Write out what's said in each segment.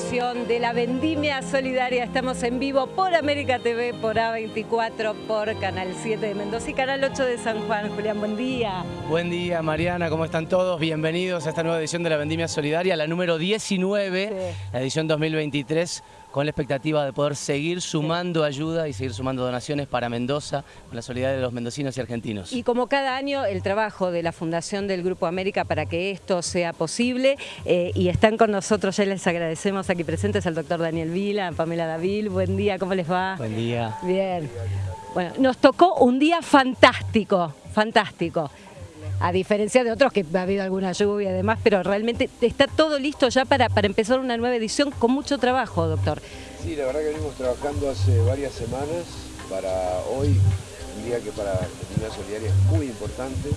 edición de la Vendimia Solidaria. Estamos en vivo por América TV, por A24, por Canal 7 de Mendoza y Canal 8 de San Juan. Julián, buen día. Buen día, Mariana, ¿cómo están todos? Bienvenidos a esta nueva edición de la Vendimia Solidaria, la número 19, Sí. la edición 2023, con la expectativa de poder seguir sumando ayuda y seguir sumando donaciones para Mendoza, con la solidaridad de los mendocinos y argentinos. Y como cada año, el trabajo de la Fundación del Grupo América para que esto sea posible. eh, y están con nosotros, ya les agradecemos aquí presentes al doctor Daniel Vila, Pamela Davil. Buen día, ¿cómo les va? Buen día. Bien. Bueno, nos tocó un día fantástico, fantástico. A diferencia de otros que ha habido alguna lluvia y demás, pero realmente está todo listo ya para, para empezar una nueva edición con mucho trabajo, doctor. Sí, la verdad que venimos trabajando hace varias semanas para hoy, un día que para comunidad solidaria es muy importante,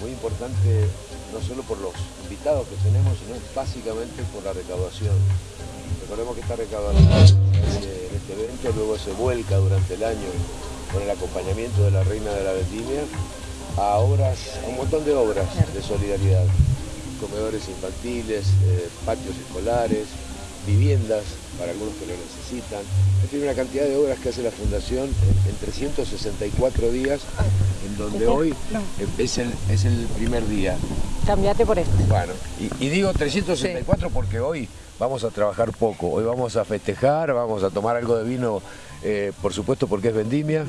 muy importante no solo por los invitados que tenemos, sino básicamente por la recaudación. Recordemos que esta recaudación en este evento luego se vuelca durante el año con el acompañamiento de la Reina de la Vendimia a obras, a un montón de obras de solidaridad, comedores infantiles, eh, patios escolares, viviendas para algunos que lo necesitan. Es decir, una cantidad de obras que hace la Fundación en, en 364 días, en donde hoy eh, es el, es el primer día. Cambiate por esto. Bueno, y, y digo 364 porque hoy vamos a trabajar poco, hoy vamos a festejar, vamos a tomar algo de vino, eh, por supuesto porque es vendimia,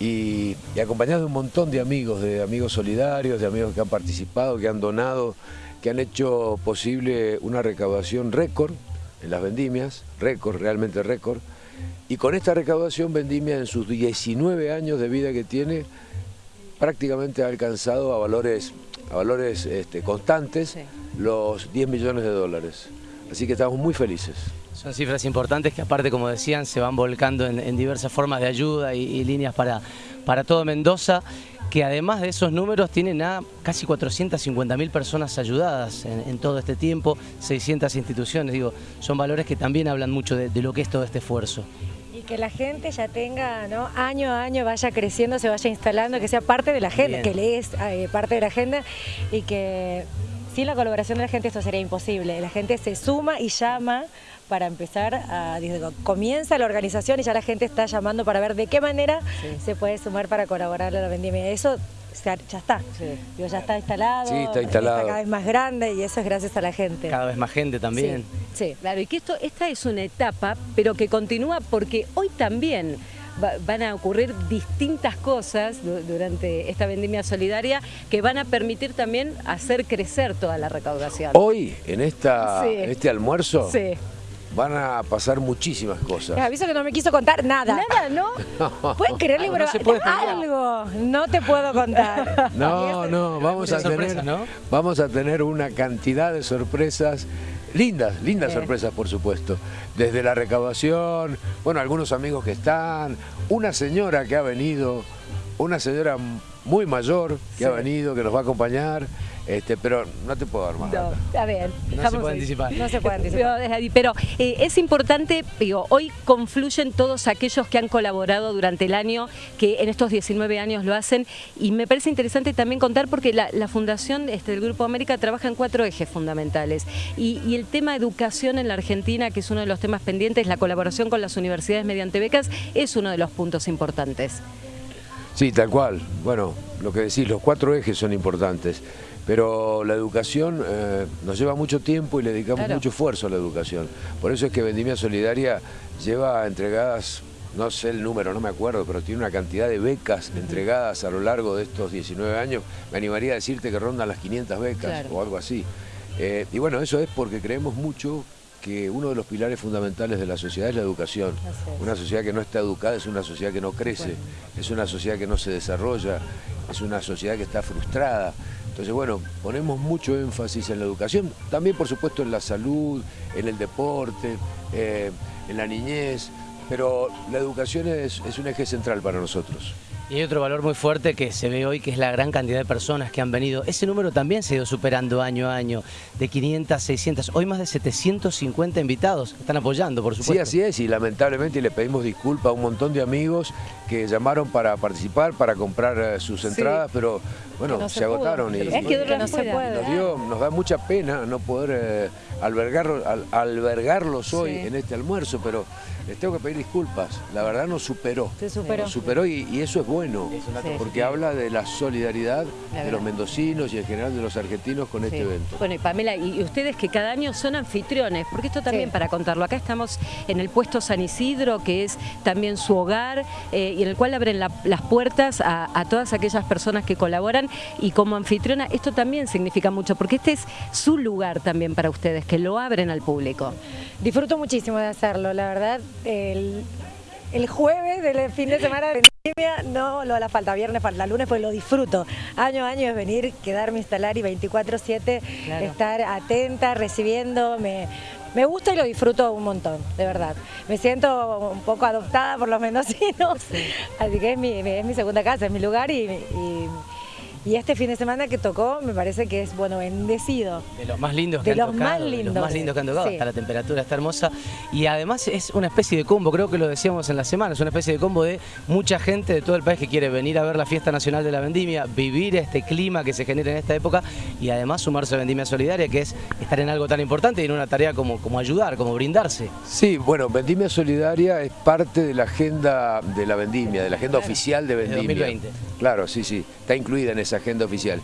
y, y acompañado de un montón de amigos, de amigos solidarios, de amigos que han participado, que han donado, que han hecho posible una recaudación récord en las vendimias, récord, realmente récord, y con esta recaudación Vendimia en sus 19 años de vida que tiene, prácticamente ha alcanzado a valores, a valores este, constantes Sí. los 10 millones de dólares. Así que estamos muy felices. Son cifras importantes que aparte, como decían, se van volcando en, en diversas formas de ayuda y, y líneas para, para todo Mendoza, que además de esos números tienen a casi 450.000 personas ayudadas en, en todo este tiempo, 600 instituciones, digo, son valores que también hablan mucho de, de lo que es todo este esfuerzo. Y que la gente ya tenga, ¿no? Año a año vaya creciendo, se vaya instalando, que sea parte de la agenda, Bien. que le es eh, parte de la agenda y que sin la colaboración de la gente esto sería imposible. La gente se suma y llama para empezar a, comienza la organización y ya la gente está llamando para ver de qué manera se puede sumar para colaborar a la vendimia. Eso ya está, Sí. Digo, ya está instalado, Sí, está instalado. cada vez más grande y eso es gracias a la gente. Cada vez más gente también. Sí, sí. Claro, y que esto, esta es una etapa, pero que continúa porque hoy también va- van a ocurrir distintas cosas du- durante esta vendimia solidaria que van a permitir también hacer crecer toda la recaudación. Hoy, en, esta, Sí. en este almuerzo, Sí. Van a pasar muchísimas cosas. Les aviso que no me quiso contar nada. Nada, ¿no? ¿Pueden creerle? Pero no se puede spoilear. algo no te puedo contar. No, no, vamos a tener, ¿no? vamos a tener una cantidad de sorpresas lindas, lindas sorpresas por supuesto. Desde la recaudación, bueno, algunos amigos que están, una señora que ha venido, una señora muy mayor que ha venido, que nos va a acompañar, este, pero no te puedo dar más. No, a ver, se dejamos puede ahí. anticipar. No se puede anticipar. Pero, desde ahí, pero, eh, es importante, digo, hoy confluyen todos aquellos que han colaborado durante el año, que en estos 19 años lo hacen, y me parece interesante también contar porque la, la Fundación este, del Grupo América trabaja en cuatro ejes fundamentales, y, y el tema educación en la Argentina, que es uno de los temas pendientes, la colaboración con las universidades mediante becas, es uno de los puntos importantes. Sí, tal cual. Bueno, lo que decís, los cuatro ejes son importantes, pero la educación eh, nos lleva mucho tiempo y le dedicamos Claro. mucho esfuerzo a la educación. Por eso es que Vendimia Solidaria lleva entregadas, no sé el número, no me acuerdo, pero tiene una cantidad de becas entregadas a lo largo de estos 19 años. Me animaría a decirte que rondan las 500 becas Claro. o algo así. Eh, y bueno, eso es porque creemos mucho que uno de los pilares fundamentales de la sociedad es la educación. Una sociedad que no está educada es una sociedad que no crece, es una sociedad que no se desarrolla, es una sociedad que está frustrada. Entonces, bueno, ponemos mucho énfasis en la educación, también por supuesto en la salud, en el deporte, eh, en la niñez, pero la educación es, es un eje central para nosotros. Y hay otro valor muy fuerte que se ve hoy, que es la gran cantidad de personas que han venido. Ese número también se ha ido superando año a año, de 500, 600, hoy más de 750 invitados que están apoyando, por supuesto. Sí, así es, y lamentablemente le pedimos disculpas a un montón de amigos que llamaron para participar, para comprar eh, sus entradas, pero bueno, se, agotaron. Y, es que no se puede. Nos, da mucha pena no poder eh, albergarlos hoy en este almuerzo, pero les tengo que pedir disculpas. La verdad nos superó. Se superó. Nos superó y, eso es bueno, porque habla de la solidaridad de los mendocinos y en general de los argentinos con este evento. Bueno, y Pamela, y ustedes que cada año son anfitriones, porque esto también para contarlo, acá estamos en el puesto San Isidro, que es también su hogar, eh, y en el cual abren las puertas a, a todas aquellas personas que colaboran, y como anfitriona esto también significa mucho, porque este es su lugar también para ustedes, que lo abren al público. Disfruto muchísimo de hacerlo, la verdad el, jueves del fin de semana de vendimia no lo la falta, viernes falta, lunes pues lo disfruto. Año a año es venir, quedarme, instalar y 24-7 estar atenta, recibiendo, me, me gusta y lo disfruto un montón, de verdad. Me siento un poco adoptada por los mendocinos, así que es mi, es mi segunda casa, es mi lugar y y este fin de semana que tocó me parece que es, bueno, bendecido. De los más lindos que han tocado. Más lindos. De los más lindos que han tocado. Hasta la temperatura está hermosa. Y además es una especie de combo, creo que lo decíamos en la semana, es una especie de combo de mucha gente de todo el país que quiere venir a ver la fiesta nacional de la vendimia, vivir este clima que se genera en esta época y además sumarse a Vendimia Solidaria, que es estar en algo tan importante y en una tarea como, como ayudar, como brindarse. Sí, bueno, Vendimia Solidaria es parte de la agenda de la vendimia, de la agenda oficial de Vendimia. 2020. Claro, sí, sí, está incluida en agenda oficial.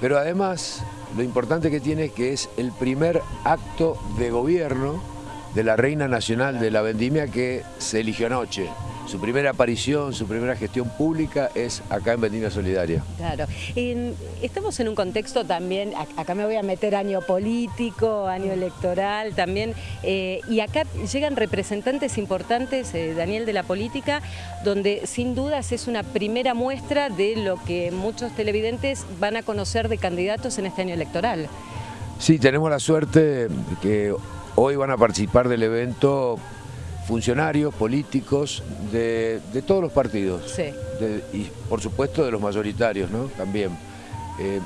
Pero además, lo importante que tiene es que es el primer acto de gobierno de la Reina Nacional de la Vendimia que se eligió anoche. Su primera aparición, su primera gestión pública es acá en Vendimia Solidaria. Claro. estamos en un contexto también, acá me voy a meter año político, año electoral también, eh, y acá llegan representantes importantes, eh, Daniel, de la política, donde sin dudas es una primera muestra de lo que muchos televidentes van a conocer de candidatos en este año electoral. Sí, tenemos la suerte que hoy van a participar del evento funcionarios, políticos de, todos los partidos. y por supuesto de los mayoritarios ¿no? también. Eh,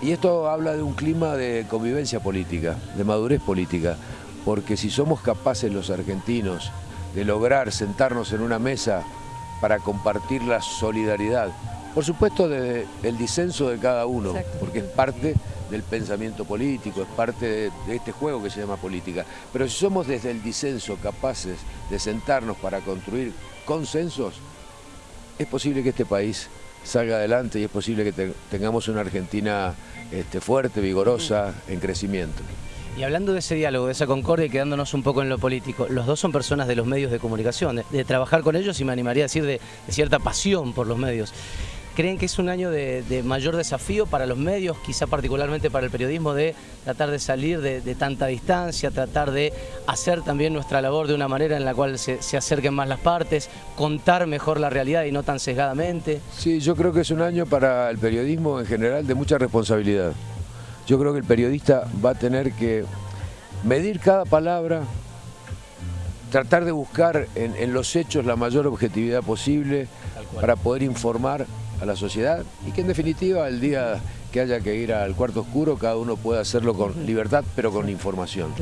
y esto habla de un clima de convivencia política, de madurez política, porque si somos capaces los argentinos de lograr sentarnos en una mesa para compartir la solidaridad, por supuesto del disenso de cada uno, porque es parte del pensamiento político, es parte de, este juego que se llama política. Pero si somos desde el disenso capaces de sentarnos para construir consensos, es posible que este país salga adelante y es posible que tengamos una Argentina este, fuerte, vigorosa, en crecimiento. Y hablando de ese diálogo, de esa concordia y quedándonos un poco en lo político, los dos son personas de los medios de comunicación, de, trabajar con ellos y me animaría a decir de cierta pasión por los medios. ¿Creen que es un año de, mayor desafío para los medios, quizá particularmente para el periodismo, de tratar de salir de, tanta distancia, tratar de hacer también nuestra labor de una manera en la cual se, acerquen más las partes, contar mejor la realidad y no tan sesgadamente? Sí, yo creo que es un año para el periodismo en general de mucha responsabilidad. Yo creo que el periodista va a tener que medir cada palabra, tratar de buscar en, en los hechos la mayor objetividad posible para poder informar a la sociedad y que en definitiva el día que haya que ir al cuarto oscuro cada uno pueda hacerlo con libertad pero con información.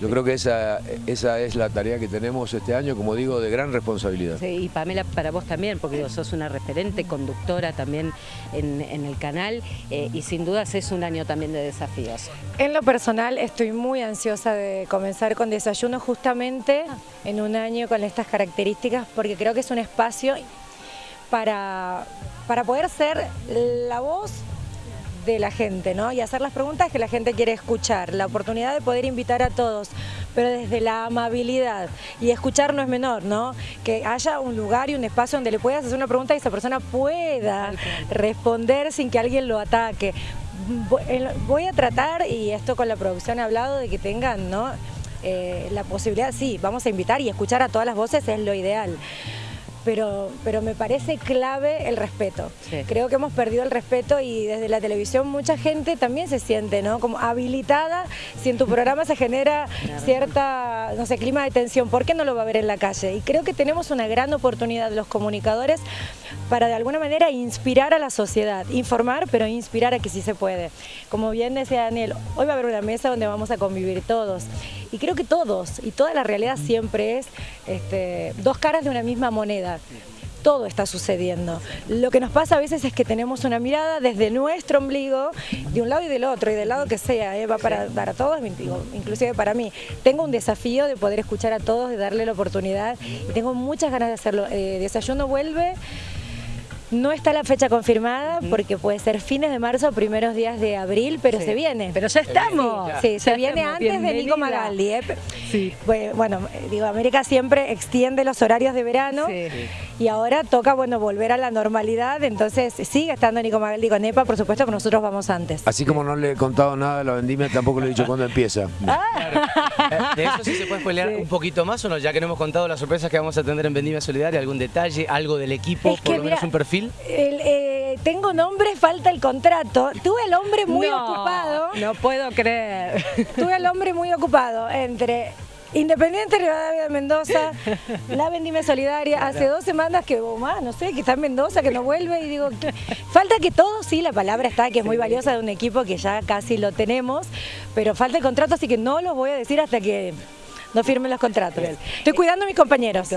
Yo creo que esa, esa es la tarea que tenemos este año, como digo, de gran responsabilidad. Sí, y Pamela, para vos también, porque sos una referente, conductora también en, el canal eh, y sin dudas es un año también de desafíos. En lo personal estoy muy ansiosa de comenzar con desayuno justamente en un año con estas características porque creo que es un espacio para, para poder ser la voz de la gente, ¿no? Y hacer las preguntas que la gente quiere escuchar, la oportunidad de poder invitar a todos, pero desde la amabilidad. Y escuchar no es menor, ¿no? Que haya un lugar y un espacio donde le puedas hacer una pregunta y esa persona pueda responder sin que alguien lo ataque. Voy a tratar, y esto con la producción he hablado, de que tengan, ¿no? Eh, la posibilidad, sí, vamos a invitar y escuchar a todas las voces es lo ideal pero, pero me parece clave el respeto. Creo que hemos perdido el respeto y desde la televisión mucha gente también se siente ¿no? como habilitada si en tu programa se genera cierta, no sé, clima de tensión, ¿por qué no lo va a ver en la calle? Y creo que tenemos una gran oportunidad los comunicadores para de alguna manera inspirar a la sociedad, informar, pero inspirar a que sí se puede. Como bien decía Daniel, hoy va a haber una mesa donde vamos a convivir todos. Y creo que todos, y toda la realidad siempre es este, dos caras de una misma moneda todo está sucediendo. Lo que nos pasa a veces es que tenemos una mirada desde nuestro ombligo, de un lado y del otro, y del lado que sea, ¿eh? va para, para todos, inclusive para mí. Tengo un desafío de poder escuchar a todos, de darle la oportunidad, y tengo muchas ganas de hacerlo. Eh, Desayuno vuelve no está la fecha confirmada porque puede ser fines de marzo o primeros días de abril, pero se viene. Pero ya estamos. Sí, se viene antes de Nico Magaldi. ¿eh? Sí. Bueno, digo, América siempre extiende los horarios de verano y ahora toca bueno volver a la normalidad, entonces sigue estando Nico Magaldi con EPA, por supuesto que nosotros vamos antes. Así como no le he contado nada de la vendimia, tampoco le he dicho cuándo empieza. Ah. De eso sí se puede spoilear un poquito más o no, ya que no hemos contado las sorpresas que vamos a tener en Vendimia Solidaria, algún detalle, algo del equipo, por lo menos un perfil eh, tengo nombre, falta el contrato. Tuve el hombre muy ocupado. No puedo creer. Tuve el hombre muy ocupado entre Independiente Rivadavia de Mendoza, la Vendime Solidaria, hace dos semanas que, oh, más, no sé, que está en Mendoza, que no vuelve y digo, falta que todo, sí, la palabra está, que es muy valiosa de un equipo que ya casi lo tenemos, pero falta el contrato, así que no lo voy a decir hasta que no firmen los contratos. Estoy cuidando a mis compañeros.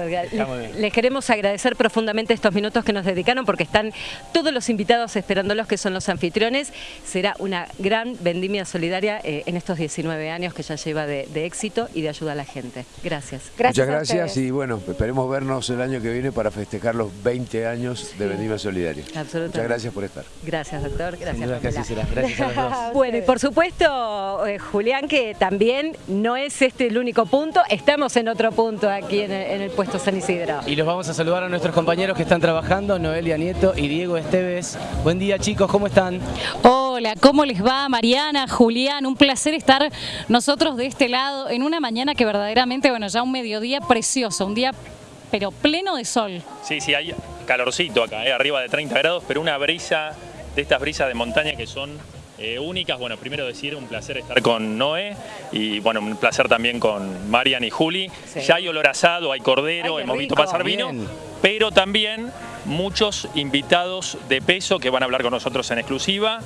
Les queremos agradecer profundamente estos minutos que nos dedicaron porque están todos los invitados esperándolos que son los anfitriones. Será una gran vendimia solidaria eh, en estos 19 años que ya lleva de, éxito y de ayuda a la gente. Gracias. Muchas gracias y bueno, esperemos vernos el año que viene para festejar los 20 años de vendimia solidaria. Absolutamente. Muchas gracias por estar. Gracias, doctor. Gracias, Gracias a los dos. Bueno, y por supuesto, eh, Julián, que también no es este el único punto estamos en otro punto aquí en el, puesto San Isidro. Y los vamos a saludar a nuestros compañeros que están trabajando, Noelia Nieto y Diego Esteves. Buen día chicos, ¿cómo están? Hola, ¿cómo les va Mariana, Julián? Un placer estar nosotros de este lado en una mañana que verdaderamente, bueno, ya un mediodía precioso, un día pero pleno de sol. Sí, sí, hay calorcito acá, eh, arriba de 30 grados, pero una brisa de estas brisas de montaña que son eh, únicas. Bueno, primero decir, un placer estar con Noé y bueno, un placer también con Marian y Juli. Ya hay olor asado, hay cordero, hemos visto pasar vino, pero también muchos invitados de peso que van a hablar con nosotros en exclusiva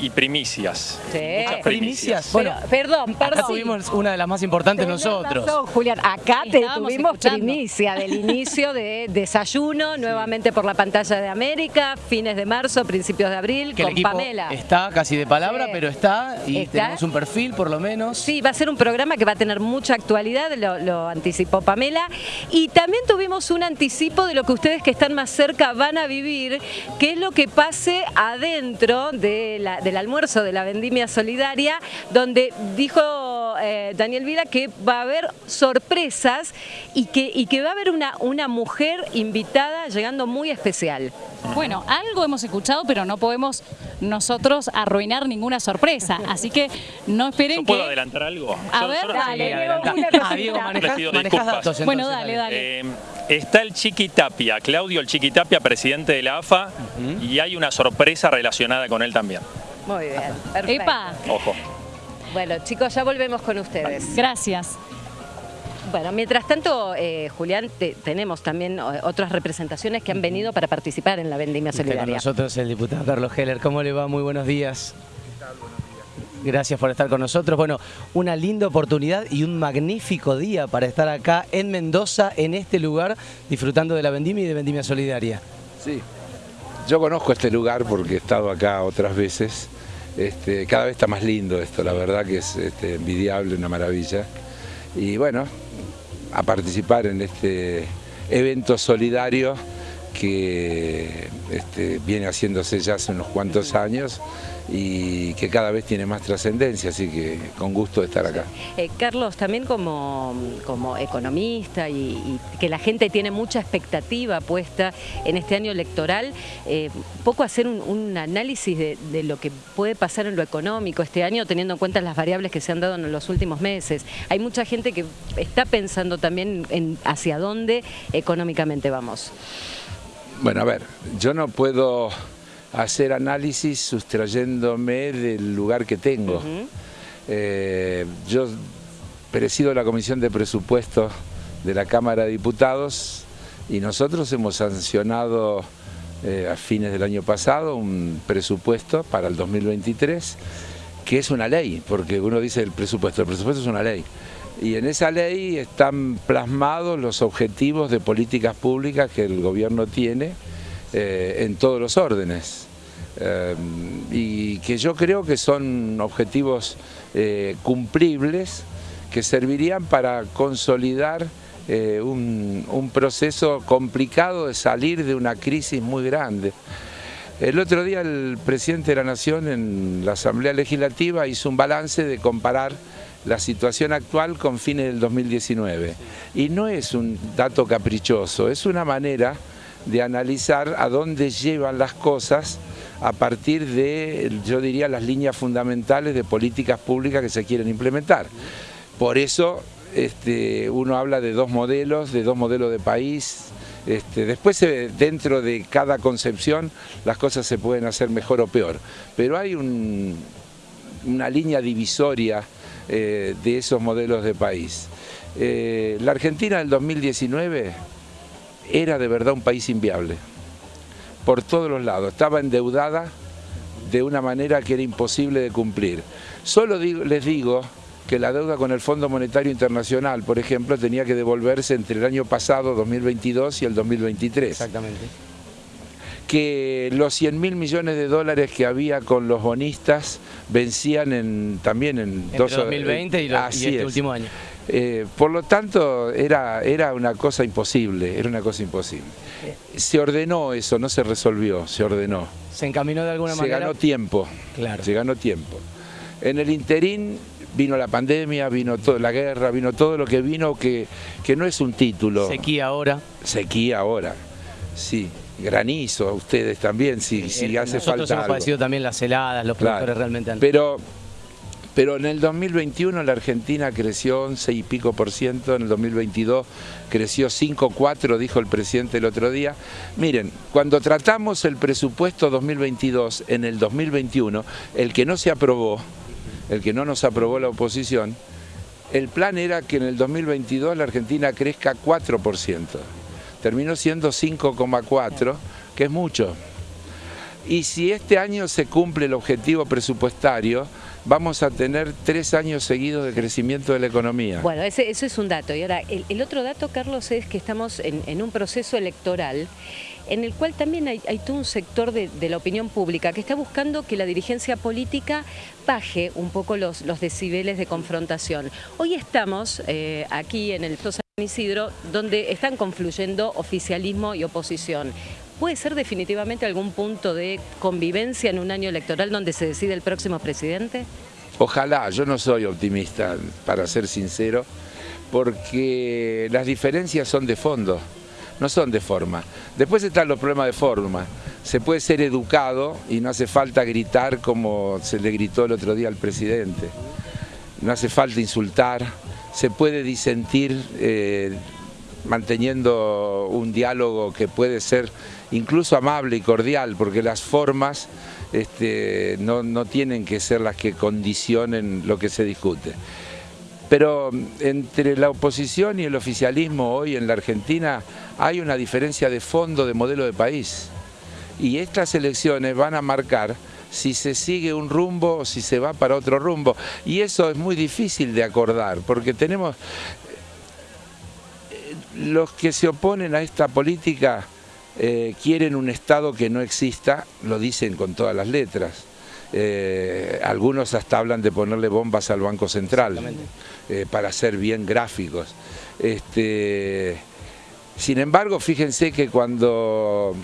y primicias. Sí. Muchas primicias. Bueno, perdón, perdón. tuvimos una de las más importantes nosotros. Julián, acá te tuvimos primicia del inicio de desayuno, nuevamente por la pantalla de América, fines de marzo, principios de abril, con Pamela. Está casi de palabra, pero está y tenemos un perfil por lo menos. Sí, va a ser un programa que va a tener mucha actualidad, lo, anticipó Pamela. Y también tuvimos un anticipo de lo que ustedes que están más cerca van a vivir, que es lo que pase adentro de la del almuerzo de la vendimia solidaria, donde dijo eh, Daniel Vila que va a haber sorpresas y que, y que va a haber una, una mujer invitada llegando muy especial. Bueno, algo hemos escuchado, pero no podemos nosotros arruinar ninguna sorpresa, así que no esperen ¿Puedo adelantar algo? A ver, dale. Bueno, dale, dale. Eh, está el Chiqui Tapia, Claudio el Chiqui Tapia, presidente de la AFA, y hay una sorpresa relacionada con él también. Muy bien, perfecto. Epa. Ojo. Bueno, chicos, ya volvemos con ustedes. Gracias. Bueno, mientras tanto, eh, Julián, tenemos también eh, otras representaciones que han venido para participar en la Vendimia Solidaria. Con nosotros el diputado Carlos Heller. ¿Cómo le va? Muy buenos días. ¿Qué tal? Buenos días. Gracias por estar con nosotros. Bueno, una linda oportunidad y un magnífico día para estar acá en Mendoza, en este lugar, disfrutando de la Vendimia y de Vendimia Solidaria. Sí, yo conozco este lugar porque he estado acá otras veces este, cada vez está más lindo esto, la verdad que es este, envidiable, una maravilla. Y bueno, a participar en este evento solidario que este, viene haciéndose ya hace unos cuantos años y que cada vez tiene más trascendencia, así que con gusto de estar acá. Eh, Carlos, también como, como economista y, que la gente tiene mucha expectativa puesta en este año electoral, eh, poco hacer un, análisis de, lo que puede pasar en lo económico este año, teniendo en cuenta las variables que se han dado en los últimos meses. Hay mucha gente que está pensando también en hacia dónde económicamente vamos. Bueno, a ver, yo no puedo hacer análisis sustrayéndome del lugar que tengo. Eh, yo presido la Comisión de Presupuestos de la Cámara de Diputados y nosotros hemos sancionado eh, a fines del año pasado un presupuesto para el 2023 que es una ley, porque uno dice el presupuesto, el presupuesto es una ley. Y en esa ley están plasmados los objetivos de políticas públicas que el gobierno tiene eh, en todos los órdenes. Eh, y que yo creo que son objetivos eh, cumplibles que servirían para consolidar un, un proceso complicado de salir de una crisis muy grande. El otro día el presidente de la Nación en la Asamblea Legislativa hizo un balance de comparar la situación actual con fines del 2019. Y no es un dato caprichoso, es una manera de analizar a dónde llevan las cosas a partir de, yo diría, las líneas fundamentales de políticas públicas que se quieren implementar. Por eso este, uno habla de dos modelos, de dos modelos de país. Este, después, dentro de cada concepción, las cosas se pueden hacer mejor o peor. Pero hay una línea divisoria eh, de esos modelos de país. Eh, la Argentina del 2019 era de verdad un país inviable, por todos los lados, estaba endeudada de una manera que era imposible de cumplir. Solo les digo que la deuda con el Fondo Monetario Internacional, por ejemplo, tenía que devolverse entre el año pasado, 2022, y el 2023. Exactamente que los 100 mil millones de dólares que había con los bonistas vencían en, también en Entre 2020 y, este último año. Eh, por lo tanto, era, era una cosa imposible, era una cosa imposible. Se ordenó eso, no se resolvió, se ordenó. ¿Se encaminó de alguna manera? Se ganó tiempo, claro. se ganó tiempo. En el interín vino la pandemia, vino toda la guerra, vino todo lo que vino que, que no es un título. Sequía ahora. Sequía ahora, sí granizo a ustedes también, si, si hace Nosotros falta hemos padecido también las heladas, los productores realmente han... Pero, pero en el 2021 la Argentina creció 11 y pico por ciento, en el 2022 creció 5,4, dijo el presidente el otro día. Miren, cuando tratamos el presupuesto 2022 en el 2021, el que no se aprobó, el que no nos aprobó la oposición, el plan era que en el 2022 la Argentina crezca 4% terminó siendo 5,4, que es mucho. Y si este año se cumple el objetivo presupuestario, vamos a tener tres años seguidos de crecimiento de la economía. Bueno, ese, eso es un dato. Y ahora, el, otro dato, Carlos, es que estamos en, un proceso electoral en el cual también hay, todo un sector de, la opinión pública que está buscando que la dirigencia política baje un poco los, los decibeles de confrontación. Hoy estamos eh, aquí en el Isidro, donde están confluyendo oficialismo y oposición. ¿Puede ser definitivamente algún punto de convivencia en un año electoral donde se decide el próximo presidente? Ojalá, yo no soy optimista, para ser sincero, porque las diferencias son de fondo, no son de forma. Después están los problemas de forma. Se puede ser educado y no hace falta gritar como se le gritó el otro día al presidente. No hace falta insultar, se puede disentir eh, manteniendo un diálogo que puede ser incluso amable y cordial, porque las formas este, no, no tienen que ser las que condicionen lo que se discute. Pero entre la oposición y el oficialismo hoy en la Argentina hay una diferencia de fondo de modelo de país. Y estas elecciones van a marcar si se sigue un rumbo o si se va para otro rumbo. Y eso es muy difícil de acordar, porque tenemos... Eh, los que se oponen a esta política eh, quieren un Estado que no exista, lo dicen con todas las letras. Eh, algunos hasta hablan de ponerle bombas al Banco Central para ser bien gráficos. Este, sin embargo, fíjense que cuando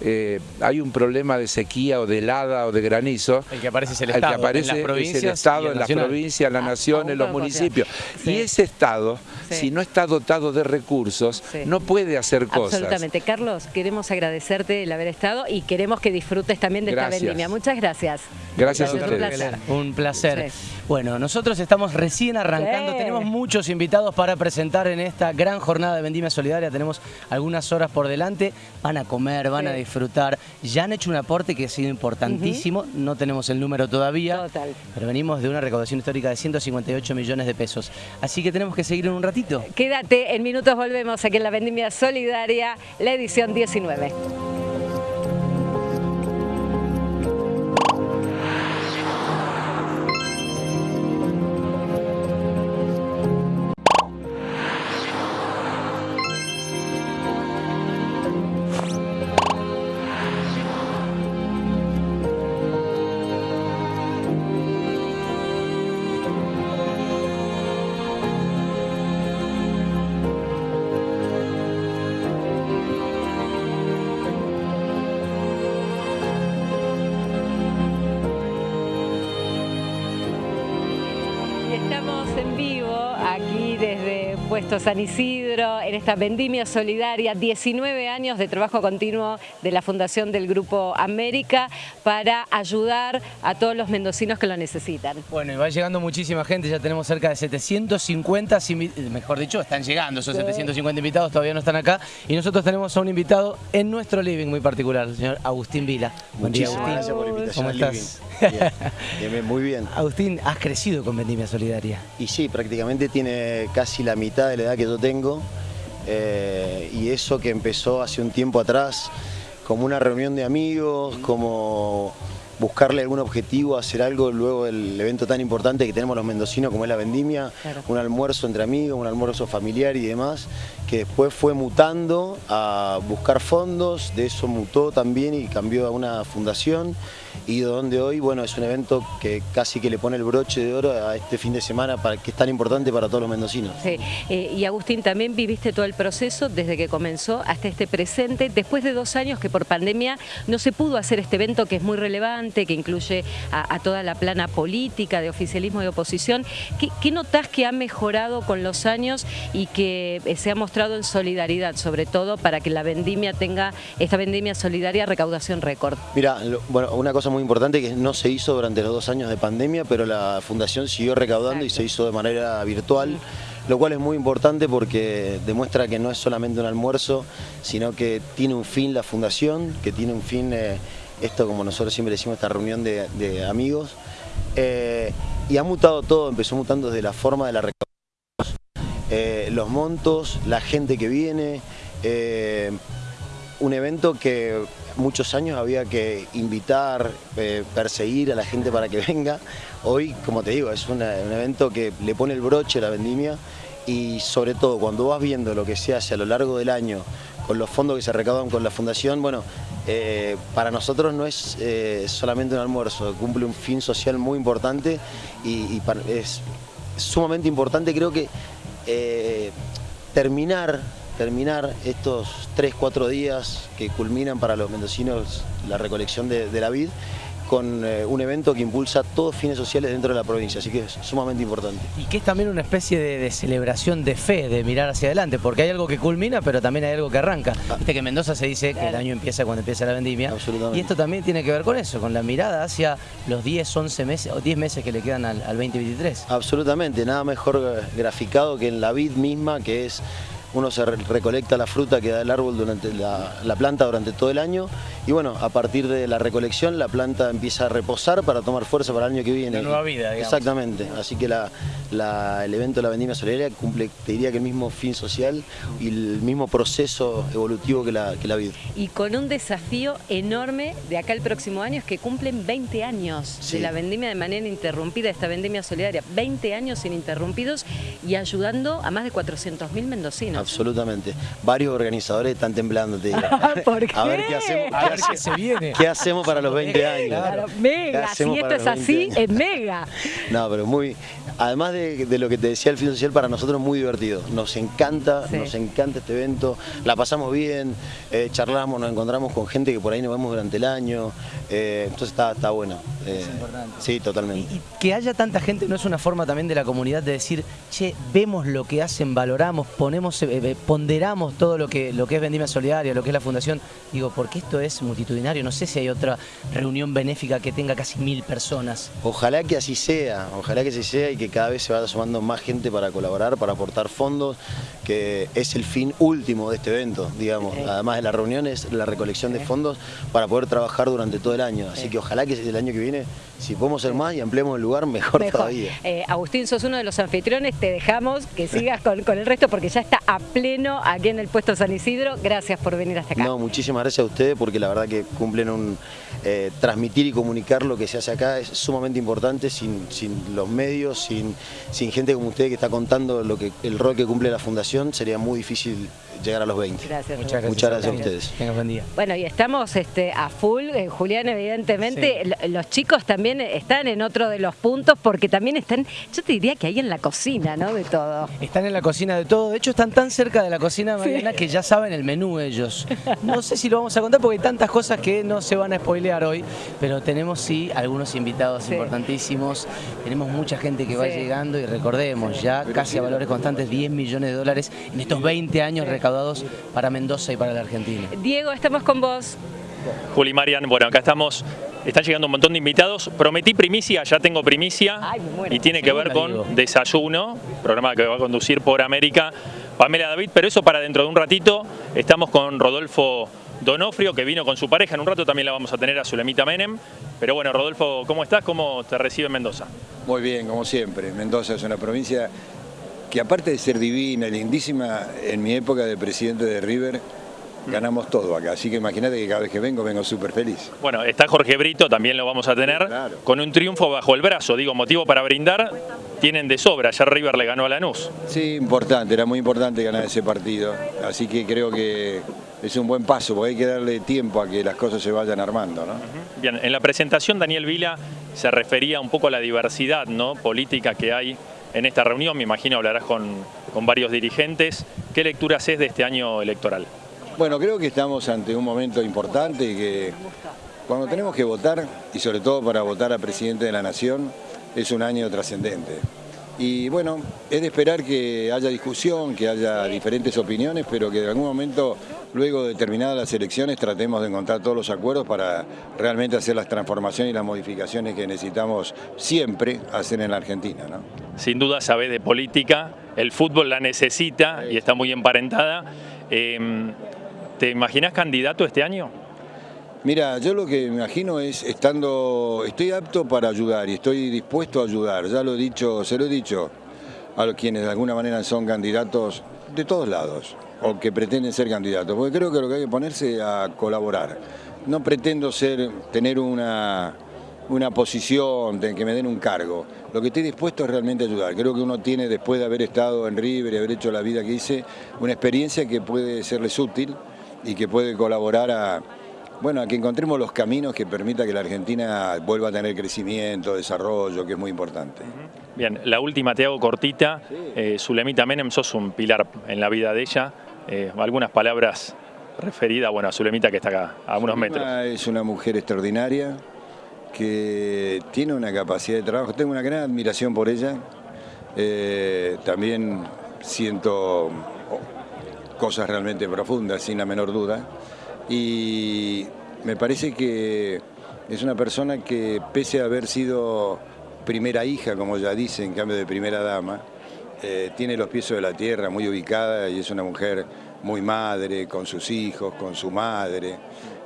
eh, hay un problema de sequía o de helada o de granizo. El que aparece es el Estado. El que aparece es el Estado en las provincias, la ah, nación, en los municipios. Y ese Estado, si no está dotado de recursos, no puede hacer cosas. Absolutamente. Carlos, queremos agradecerte el haber estado y queremos que disfrutes también de esta vendimia. Muchas gracias. Gracias a ustedes. Un placer. Bueno, nosotros estamos recién arrancando, tenemos muchos invitados para presentar en esta gran jornada de Vendimia Solidaria, tenemos algunas horas por delante, van a comer, van a disfrutar, ya han hecho un aporte que ha sido importantísimo, no tenemos el número todavía, pero venimos de una recaudación histórica de 158 millones de pesos, así que tenemos que seguir en un ratito. Quédate, en minutos volvemos aquí en la Vendimia Solidaria, la edición 19. Puesto San Isidro en esta vendimia solidaria, 19 años de trabajo continuo de la Fundación del Grupo América para ayudar a todos los mendocinos que lo necesitan. Bueno, y va llegando muchísima gente, ya tenemos cerca de 750, mejor dicho, están llegando esos 750 invitados, todavía no están acá, y nosotros tenemos a un invitado en nuestro living muy particular, el señor Agustín Vila. Muchísimas gracias por la invitación. ¿Cómo estás? Bien, muy bien. Agustín, has crecido con Vendimia Solidaria. Y sí, prácticamente tiene casi la mitad de la edad que yo tengo. Eh, y eso que empezó hace un tiempo atrás como una reunión de amigos, como buscarle algún objetivo, hacer algo luego del evento tan importante que tenemos los mendocinos como es la vendimia, un almuerzo entre amigos, un almuerzo familiar y demás, que después fue mutando a buscar fondos, de eso mutó también y cambió a una fundación y donde hoy bueno es un evento que casi que le pone el broche de oro a este fin de semana para, que es tan importante para todos los mendocinos. Sí. Eh, y Agustín, también viviste todo el proceso desde que comenzó hasta este presente, después de dos años que por pandemia no se pudo hacer este evento que es muy relevante, que incluye a, toda la plana política, de oficialismo y oposición. ¿Qué, ¿Qué, notás que ha mejorado con los años y que eh, se ha mostrado en solidaridad, sobre todo para que la vendimia tenga, esta vendimia solidaria, recaudación récord? Mira, bueno, una cosa muy importante que no se hizo durante los dos años de pandemia, pero la fundación siguió recaudando y se hizo de manera virtual lo cual es muy importante porque demuestra que no es solamente un almuerzo, sino que tiene un fin la fundación, que tiene un fin eh, esto como nosotros siempre decimos, esta reunión de, amigos, eh, y ha mutado todo, empezó mutando desde la forma de la recaudación, eh, los montos, la gente que viene, un evento que muchos años había que invitar, perseguir a la gente para que venga, hoy, como te digo, es un evento que le pone el broche a la vendimia y sobre todo cuando vas viendo lo que se hace a lo largo del año con los fondos que se recaudan con la fundación, bueno, eh, para nosotros no es eh, solamente un almuerzo, cumple un fin social muy importante y, es sumamente importante creo que eh, terminar, terminar estos 3, 4 días que culminan para los mendocinos la recolección de la vid con eh, un evento que impulsa todos fines sociales dentro de la provincia, así que es sumamente importante. Y que es también una especie de, celebración de fe, de mirar hacia adelante, porque hay algo que culmina, pero también hay algo que arranca. Ah. Viste que en Mendoza se dice que el año empieza cuando empieza la vendimia, y esto también tiene que ver con eso, con la mirada hacia los 10, 11 meses, o 10 meses que le quedan al, al 2023. Absolutamente, nada mejor eh, graficado que en la vid misma, que es uno se recolecta la fruta que da el árbol durante la, planta durante todo el año y bueno, a partir de la recolección la planta empieza a reposar para tomar fuerza para el año que viene. La nueva vida, digamos. Exactamente, así que el evento de la vendimia solidaria cumple, te diría que el mismo fin social y el mismo proceso evolutivo que la, que la vida. Y con un desafío enorme de acá el próximo año es que cumplen 20 años de la vendimia de manera interrumpida, esta vendimia solidaria, 20 años ininterrumpidos y ayudando a más de 400.000 mendocinos. Absolutamente. Varios organizadores están temblando, te digo. ¿Por qué? A ver qué hacemos, a ver qué se viene. ¿Qué hacemos para los 20 años? Claro, mega, si esto es así, es mega. No, pero muy, además de, lo que te decía el fin social, para nosotros muy divertido. Nos encanta, nos encanta este evento, la pasamos bien, eh, charlamos, nos encontramos con gente que por ahí nos vemos durante el año, eh, entonces está, está bueno. Eh, importante. Sí, totalmente. Y, que haya tanta gente no es una forma también de la comunidad de decir, che, vemos lo que hacen, valoramos, ponemos, ponderamos todo lo que, lo que es Vendimia Solidaria, lo que es la fundación. Digo, porque esto es multitudinario, no sé si hay otra reunión benéfica que tenga casi mil personas. Ojalá que así sea, ojalá que así sea y que cada vez se vaya sumando más gente para colaborar, para aportar fondos, que es el fin último de este evento, digamos. Además de la reunión es la recolección de fondos para poder trabajar durante todo el año. Así que ojalá que el año que viene, si podemos ser más y ampliemos el lugar, mejor, todavía. Eh, Agustín, sos uno de los anfitriones, te dejamos que sigas con, con el resto porque ya está a pleno aquí en el puesto San Isidro. Gracias por venir hasta acá. No, muchísimas gracias a ustedes porque la verdad que cumplen un... Eh, transmitir y comunicar lo que se hace acá es sumamente importante sin, sin los medios, sin, sin gente como ustedes que está contando lo que, el rol que cumple la Fundación, sería muy difícil llegar a los 20. Gracias. Muchas gracias, Muchas gracias a ustedes. Tengan buen día. Bueno, y estamos este, a full, eh, Julián, evidentemente. Los chicos también están en otro de los puntos porque también están, yo te diría que ahí en la cocina, ¿no? De todo. Están en la cocina de todo. De hecho, están tan cerca de la cocina, Mariana, que ya saben el menú ellos. No sé si lo vamos a contar porque hay tantas cosas que no se van a spoilear hoy, pero tenemos sí algunos invitados importantísimos, tenemos mucha gente que va llegando y recordemos, ya casi a valores constantes 10 millones de dólares en estos 20 años recaudados para Mendoza y para la Argentina. Diego, estamos con vos. Juli Marian, bueno, acá estamos, están llegando un montón de invitados. Prometí primicia, ya tengo primicia, y tiene que ver con Desayuno, programa que va a conducir por América Pamela David, pero eso para dentro de un ratito. Estamos con Rodolfo Donofrio, que vino con su pareja. En un rato también la vamos a tener a Zulemita Menem. Pero bueno, Rodolfo, ¿cómo estás? ¿Cómo te recibe Mendoza? Muy bien, como siempre. Mendoza es una provincia que aparte de ser divina, lindísima, en mi época de presidente de River, ganamos todo acá. Así que imagínate que cada vez que vengo, vengo súper feliz. Bueno, está Jorge Brito, también lo vamos a tener, con un triunfo bajo el brazo. Digo, motivo para brindar, tienen de sobra. Ya River le ganó a Lanús. Sí, importante, era muy importante ganar ese partido. Así que creo que es un buen paso, porque hay que darle tiempo a que las cosas se vayan armando. ¿no? Bien, en la presentación Daniel Vila se refería un poco a la diversidad ¿no? política que hay en esta reunión. Me imagino hablarás con, con varios dirigentes. ¿Qué lectura haces de este año electoral? Bueno, creo que estamos ante un momento importante y que cuando tenemos que votar, y sobre todo para votar a presidente de la Nación, es un año trascendente. Y bueno, es de esperar que haya discusión, que haya diferentes opiniones, pero que en algún momento, luego de terminadas las elecciones, tratemos de encontrar todos los acuerdos para realmente hacer las transformaciones y las modificaciones que necesitamos siempre hacer en la Argentina. ¿no? Sin duda sabe de política, el fútbol la necesita y está muy emparentada. Em, ¿Te imaginas candidato este año? Mira, yo lo que me imagino es estando, estoy apto para ayudar y estoy dispuesto a ayudar. Ya lo he dicho, se lo he dicho a los quienes de alguna manera son candidatos de todos lados o que pretenden ser candidatos, porque creo que lo que hay que ponerse a colaborar. No pretendo ser, tener una, una posición, de que me den un cargo. Lo que estoy dispuesto es realmente ayudar. Creo que uno tiene, después de haber estado en River y haber hecho la vida que hice, una experiencia que puede serles útil y que puede colaborar a, bueno, a que encontremos los caminos que permita que la Argentina vuelva a tener crecimiento, desarrollo, que es muy importante. Bien, la última te hago cortita. Eh, Zulemita Menem, sos un pilar en la vida de ella. Eh, algunas palabras referidas bueno, a Zulemita que está acá, a unos metros. Es una mujer extraordinaria que tiene una capacidad de trabajo. Tengo una gran admiración por ella. Eh, también siento cosas realmente profundas, sin la menor duda. Y me parece que es una persona que, pese a haber sido primera hija, como ya dice, en cambio de primera dama, eh, tiene los pies de la tierra, muy ubicada y es una mujer muy madre, con sus hijos, con su madre.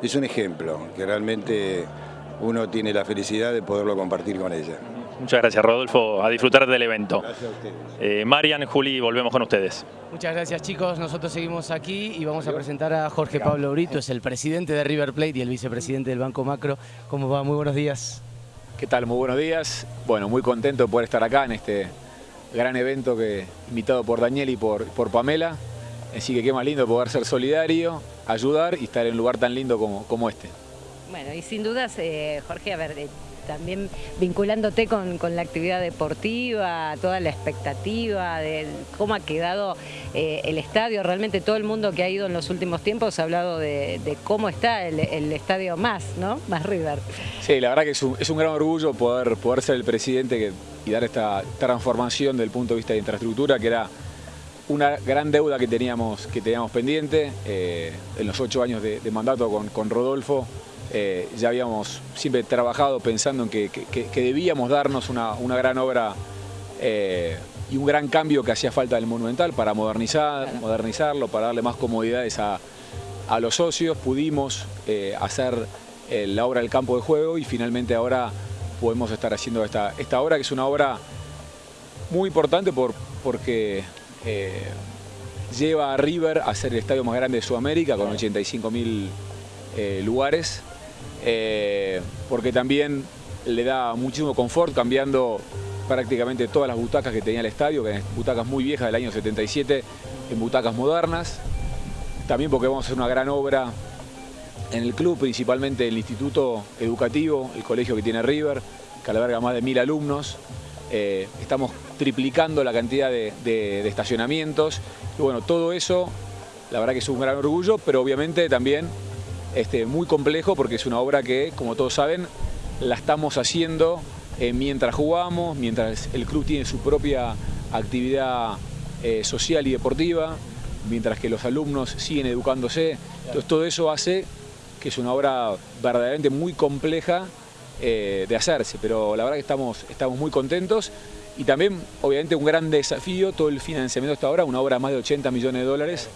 Es un ejemplo que realmente uno tiene la felicidad de poderlo compartir con ella. Muchas gracias, Rodolfo. A disfrutar del evento. Gracias a ustedes. Eh, Marian, Juli, volvemos con ustedes. Muchas gracias, chicos. Nosotros seguimos aquí y vamos a presentar a Jorge Pablo Brito, es el presidente de River Plate y el vicepresidente del Banco Macro. ¿Cómo va? Muy buenos días. ¿Qué tal? Muy buenos días. Bueno, muy contento de poder estar acá en este gran evento que invitado por Daniel y por, por Pamela. Así que qué más lindo poder ser solidario, ayudar y estar en un lugar tan lindo como, como este. Bueno, y sin dudas, eh, Jorge, a ver, eh, también vinculándote con, la actividad deportiva, toda la expectativa de cómo ha quedado eh, el estadio. Realmente todo el mundo que ha ido en los últimos tiempos ha hablado de, cómo está el, estadio más, ¿no? Más River. Sí, la verdad que es un, gran orgullo poder, poder ser el presidente y dar esta transformación del punto de vista de infraestructura, que era una gran deuda que teníamos, que teníamos pendiente eh, en los ocho años de, mandato con, con Rodolfo. Eh, ya habíamos siempre trabajado pensando en que, debíamos darnos una, gran obra eh, y un gran cambio que hacía falta del Monumental para modernizar, modernizarlo, para darle más comodidades a, los socios. Pudimos eh, hacer la obra del campo de juego y finalmente ahora podemos estar haciendo esta, esta obra, que es una obra muy importante por, porque lleva a River a ser el estadio más grande de Sudamérica con 85.000 lugares eh, porque también le da muchísimo confort cambiando prácticamente todas las butacas que tenía el estadio, que eran butacas muy viejas del año 77, en butacas modernas. También porque vamos a hacer una gran obra en el club, principalmente el instituto educativo, el colegio que tiene River, que alberga más de mil alumnos. eh, estamos triplicando la cantidad de, estacionamientos. Y bueno, todo eso, la verdad que es un gran orgullo, pero obviamente también este, muy complejo porque es una obra que, como todos saben, la estamos haciendo eh, mientras jugamos, mientras el club tiene su propia actividad eh, social y deportiva, mientras que los alumnos siguen educándose. Entonces todo eso hace que es una obra verdaderamente muy compleja eh, de hacerse, pero la verdad que estamos, estamos muy contentos y también obviamente un gran desafío todo el financiamiento esta obra, una obra de más de 80 millones de dólares,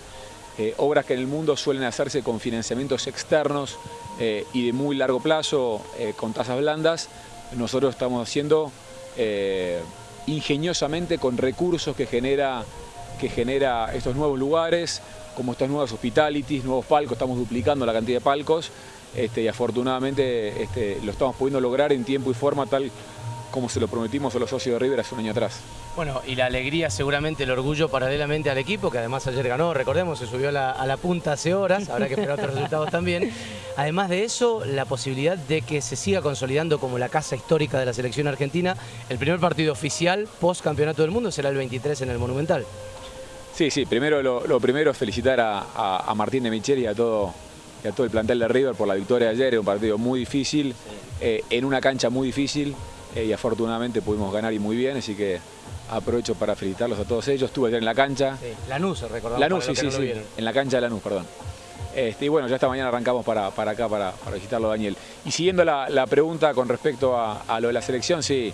eh, obras que en el mundo suelen hacerse con financiamientos externos eh, y de muy largo plazo, con tasas blandas, nosotros estamos haciendo ingeniosamente con recursos que genera, que genera estos nuevos lugares, como estas nuevas hospitalities, nuevos palcos, estamos duplicando la cantidad de palcos, este, y afortunadamente este, lo estamos pudiendo lograr en tiempo y forma tal como se lo prometimos a los socios de River hace un año atrás. Bueno, y la alegría, seguramente el orgullo paralelamente al equipo, que además ayer ganó, recordemos, se subió a la, punta hace horas, habrá que esperar otros resultados también. Además de eso, la posibilidad de que se siga consolidando como la casa histórica de la selección argentina, el primer partido oficial post campeonato del mundo será el 23 en el Monumental. Sí, sí, primero lo, primero es felicitar a, a Martín de Micheli y a todo y a todo el plantel de River por la victoria de ayer, un partido muy difícil, eh, en una cancha muy difícil eh, y afortunadamente pudimos ganar y muy bien, así que aprovecho para felicitarlos a todos ellos. Estuve ayer en la cancha. Sí, Lanús, recordamos. Lanús, sí, sí, sí, en la cancha de Lanús, perdón. Este, y bueno, ya esta mañana arrancamos para, acá para, visitarlo, Daniel. Y siguiendo la, pregunta con respecto a, lo de la selección, sí,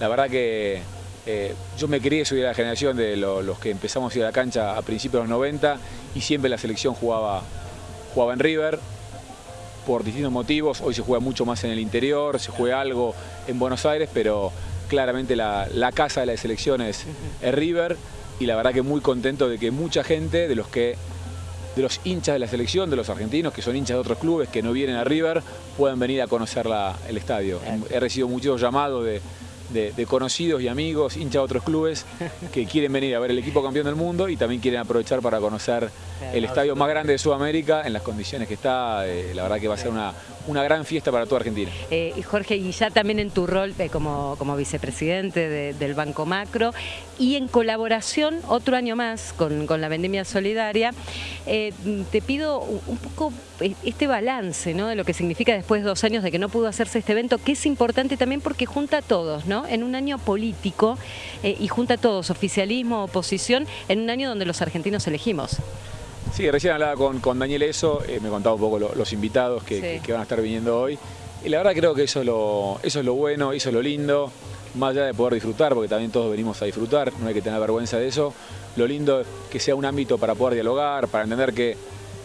la verdad que eh, yo me crié, soy de la generación de los que empezamos a ir a la cancha a principios de los 90 y siempre la selección jugaba jugaba en River por distintos motivos, hoy se juega mucho más en el interior, se juega algo en Buenos Aires, pero claramente la, casa de las selecciones es River y la verdad que muy contento de que mucha gente de los que de los hinchas de la selección, de los argentinos, que son hinchas de otros clubes que no vienen a River, puedan venir a conocer el estadio. He recibido muchos llamados de, de, conocidos y amigos, hinchas de otros clubes, que quieren venir a ver el equipo campeón del mundo y también quieren aprovechar para conocer el estadio más grande de Sudamérica en las condiciones que está. Eh, la verdad que va a ser una, una gran fiesta para toda Argentina. Eh, y Jorge, y ya también en tu rol eh, como, como vicepresidente del Banco Macro y en colaboración otro año más con, la Vendimia Solidaria, te pido un poco este balance ¿no? de lo que significa después de dos años de que no pudo hacerse este evento, que es importante también porque junta a todos, ¿no? en un año político y junta a todos, oficialismo, oposición, en un año donde los argentinos elegimos. Sí, recién hablaba con, con Daniel eso, eh, me contaba un poco los invitados que, van a estar viniendo hoy. Y la verdad creo que eso es, lo, eso es lo bueno, eso es lo lindo, más allá de poder disfrutar, porque también todos venimos a disfrutar, no hay que tener vergüenza de eso. Lo lindo es que sea un ámbito para poder dialogar, para entender que,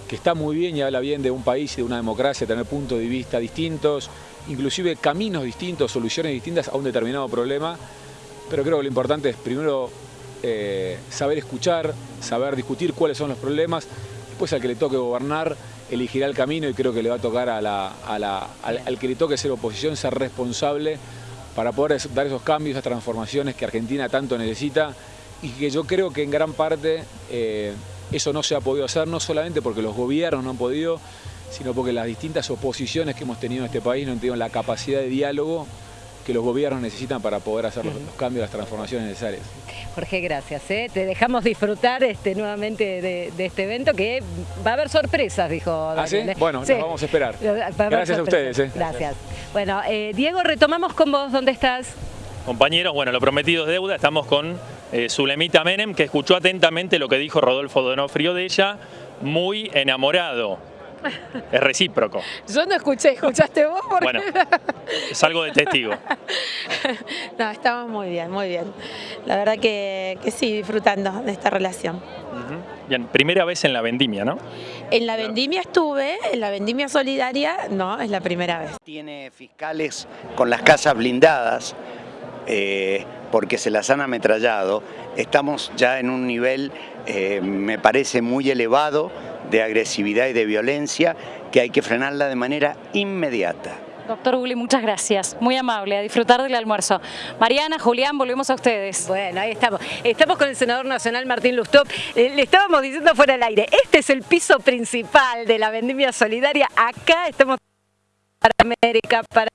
que está muy bien y habla bien de un país y de una democracia, tener puntos de vista distintos, inclusive caminos distintos, soluciones distintas a un determinado problema. Pero creo que lo importante es primero eh, saber escuchar, saber discutir cuáles son los problemas, después al que le toque gobernar elegirá el camino y creo que le va a tocar a al, que le toque ser oposición ser responsable para poder dar esos cambios, esas transformaciones que Argentina tanto necesita y que yo creo que en gran parte eh, eso no se ha podido hacer, no solamente porque los gobiernos no han podido, sino porque las distintas oposiciones que hemos tenido en este país no han tenido la capacidad de diálogo que los gobiernos necesitan para poder hacer los, cambios, las transformaciones necesarias. Jorge, gracias. ¿eh? Te dejamos disfrutar este, nuevamente de, este evento que va a haber sorpresas, dijo ¿Ah, sí? Bueno, nos vamos a esperar. Gracias a ustedes. ¿eh? Gracias. Bueno, eh, Diego, retomamos con vos. ¿Dónde estás? Compañeros, bueno, lo prometido es deuda. Estamos con Zulemita Menem, que escuchó atentamente lo que dijo Rodolfo Donofrio de ella, muy enamorado es recíproco. Yo no escuché, ¿escuchaste vos? Bueno, salgo de testigo. no, estamos muy bien, muy bien. La verdad que, sí, disfrutando de esta relación. Bien, primera vez en la vendimia, ¿no? En la vendimia estuve, en la vendimia solidaria no, es la primera vez. Tiene fiscales con las casas blindadas eh, porque se las han ametrallado. Estamos ya en un nivel, eh, me parece, muy elevado de agresividad y de violencia que hay que frenarla de manera inmediata. Doctor Uli, muchas gracias. Muy amable, a disfrutar del almuerzo. Mariana, Julián, volvemos a ustedes. Bueno, ahí estamos. Estamos con el senador nacional Martín Lustop. Eh, le estábamos diciendo fuera del aire, este es el piso principal de la vendimia solidaria. Acá estamos para América, para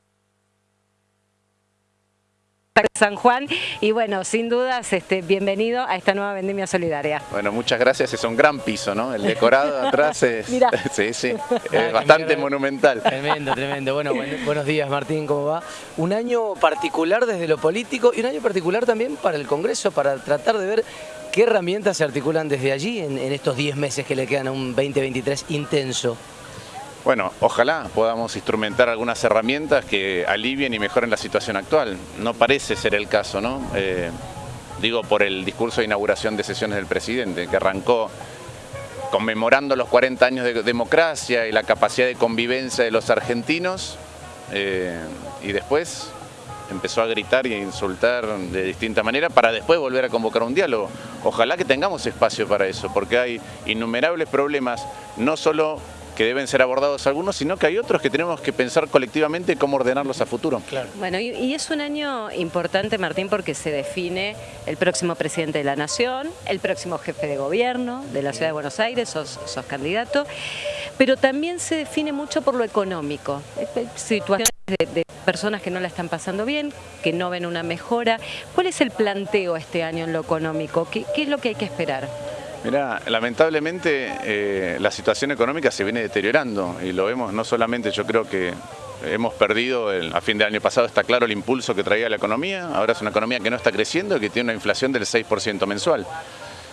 San Juan y bueno, sin dudas, este, bienvenido a esta nueva vendimia solidaria. Bueno, muchas gracias, es un gran piso, ¿no? El decorado de atrás es, sí, sí, es bastante monumental. Tremendo, tremendo. Bueno, buenos días Martín, ¿cómo va? Un año particular desde lo político y un año particular también para el Congreso, para tratar de ver qué herramientas se articulan desde allí en, en estos 10 meses que le quedan a un 2023 intenso. Bueno, ojalá podamos instrumentar algunas herramientas que alivien y mejoren la situación actual. No parece ser el caso, ¿no? Eh, digo por el discurso de inauguración de sesiones del presidente, que arrancó conmemorando los 40 años de democracia y la capacidad de convivencia de los argentinos, eh, y después empezó a gritar y a insultar de distinta manera para después volver a convocar un diálogo. Ojalá que tengamos espacio para eso, porque hay innumerables problemas, no solo que deben ser abordados algunos, sino que hay otros que tenemos que pensar colectivamente cómo ordenarlos a futuro. Bueno, y, es un año importante, Martín, porque se define el próximo presidente de la Nación, el próximo jefe de gobierno de la Ciudad de Buenos Aires, sos, candidato, pero también se define mucho por lo económico. Situaciones de, personas que no la están pasando bien, que no ven una mejora. ¿Cuál es el planteo este año en lo económico? ¿Qué, qué es lo que hay que esperar? Mira, lamentablemente eh, la situación económica se viene deteriorando y lo vemos no solamente, yo creo que hemos perdido, a fin de año pasado está claro el impulso que traía la economía, ahora es una economía que no está creciendo y que tiene una inflación del 6% mensual.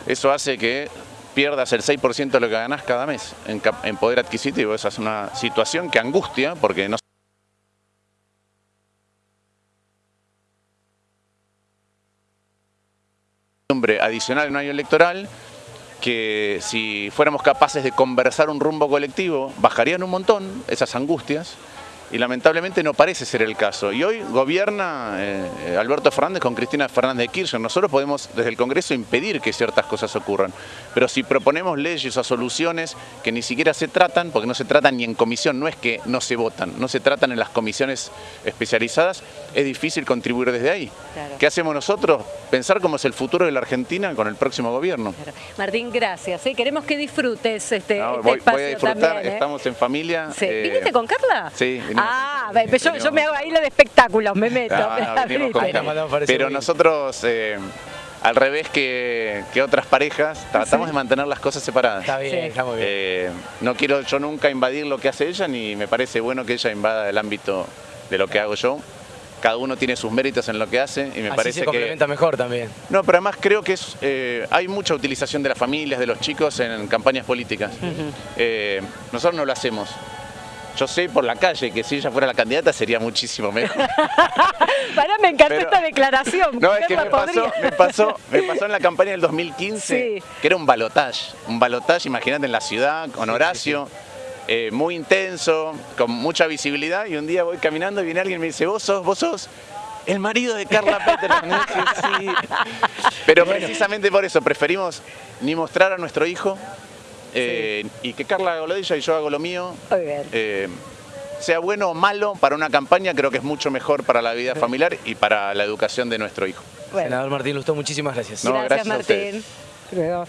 Eso hace que pierdas el 6% de lo que ganás cada mes en, en poder adquisitivo, esa es una situación que angustia porque no adicional en un año electoral que si fuéramos capaces de conversar un rumbo colectivo, bajarían un montón esas angustias y lamentablemente no parece ser el caso. Y hoy gobierna eh, Alberto Fernández con Cristina Fernández de Kirchner. Nosotros podemos desde el Congreso impedir que ciertas cosas ocurran, pero si proponemos leyes o soluciones que ni siquiera se tratan, porque no se tratan ni en comisión, no es que no se votan, no se tratan en las comisiones especializadas, es difícil contribuir desde ahí. ¿Qué hacemos nosotros? Pensar cómo es el futuro de la Argentina con el próximo gobierno. Martín, gracias. ¿eh? Queremos que disfrutes este, este voy, a disfrutar, ¿eh? estamos en familia. ¿Viniste con Carla? Sí, Ah, yo, me hago ahí lo de espectáculos, me meto. pero nosotros, eh, al revés que, otras parejas, tratamos de mantener las cosas separadas. Está bien, está muy bien. Eh, no quiero yo nunca invadir lo que hace ella, ni me parece bueno que ella invada el ámbito de lo que hago yo cada uno tiene sus méritos en lo que hace y me Así parece se complementa mejor también. No, pero además creo que es, eh, hay mucha utilización de las familias, de los chicos en campañas políticas. nosotros no lo hacemos. Yo sé por la calle que si ella fuera la candidata sería muchísimo mejor. Para, me encantó esta declaración. No, es que me pasó, me pasó, me, pasó, en la campaña del 2015, que era un balotage. Un balotage, imagínate, en la ciudad, con Horacio. Eh, muy intenso, con mucha visibilidad, y un día voy caminando y viene alguien y me dice, vos sos, vos sos el marido de Carla Peterson. sí. Pero precisamente por eso preferimos ni mostrar a nuestro hijo, eh, y que Carla haga lo de ella y yo hago lo mío. Eh, sea bueno o malo para una campaña, creo que es mucho mejor para la vida familiar y para la educación de nuestro hijo. Senador Martín Lustó, muchísimas gracias. gracias, Martín.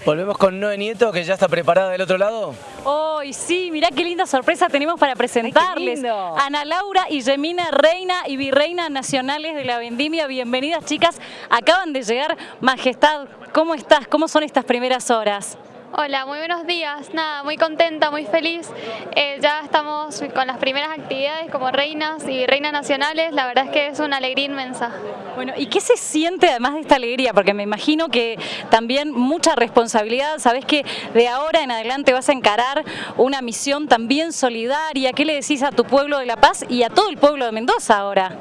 Volvemos con Noé Nieto, que ya está preparada del otro lado. Hoy sí, mirá qué linda sorpresa tenemos para presentarles. Ana Laura y Gemina, reina y virreina nacionales de la Vendimia. Bienvenidas, chicas. Acaban de llegar. Majestad, ¿cómo estás? ¿Cómo son estas primeras horas? Hola, muy buenos días. Nada, muy contenta, muy feliz. Eh, ya estamos con las primeras actividades como reinas y reinas nacionales. La verdad es que es una alegría inmensa. Bueno, ¿y qué se siente además de esta alegría? Porque me imagino que también mucha responsabilidad. Sabes que de ahora en adelante vas a encarar una misión también solidaria. ¿Qué le decís a tu pueblo de La Paz y a todo el pueblo de Mendoza ahora?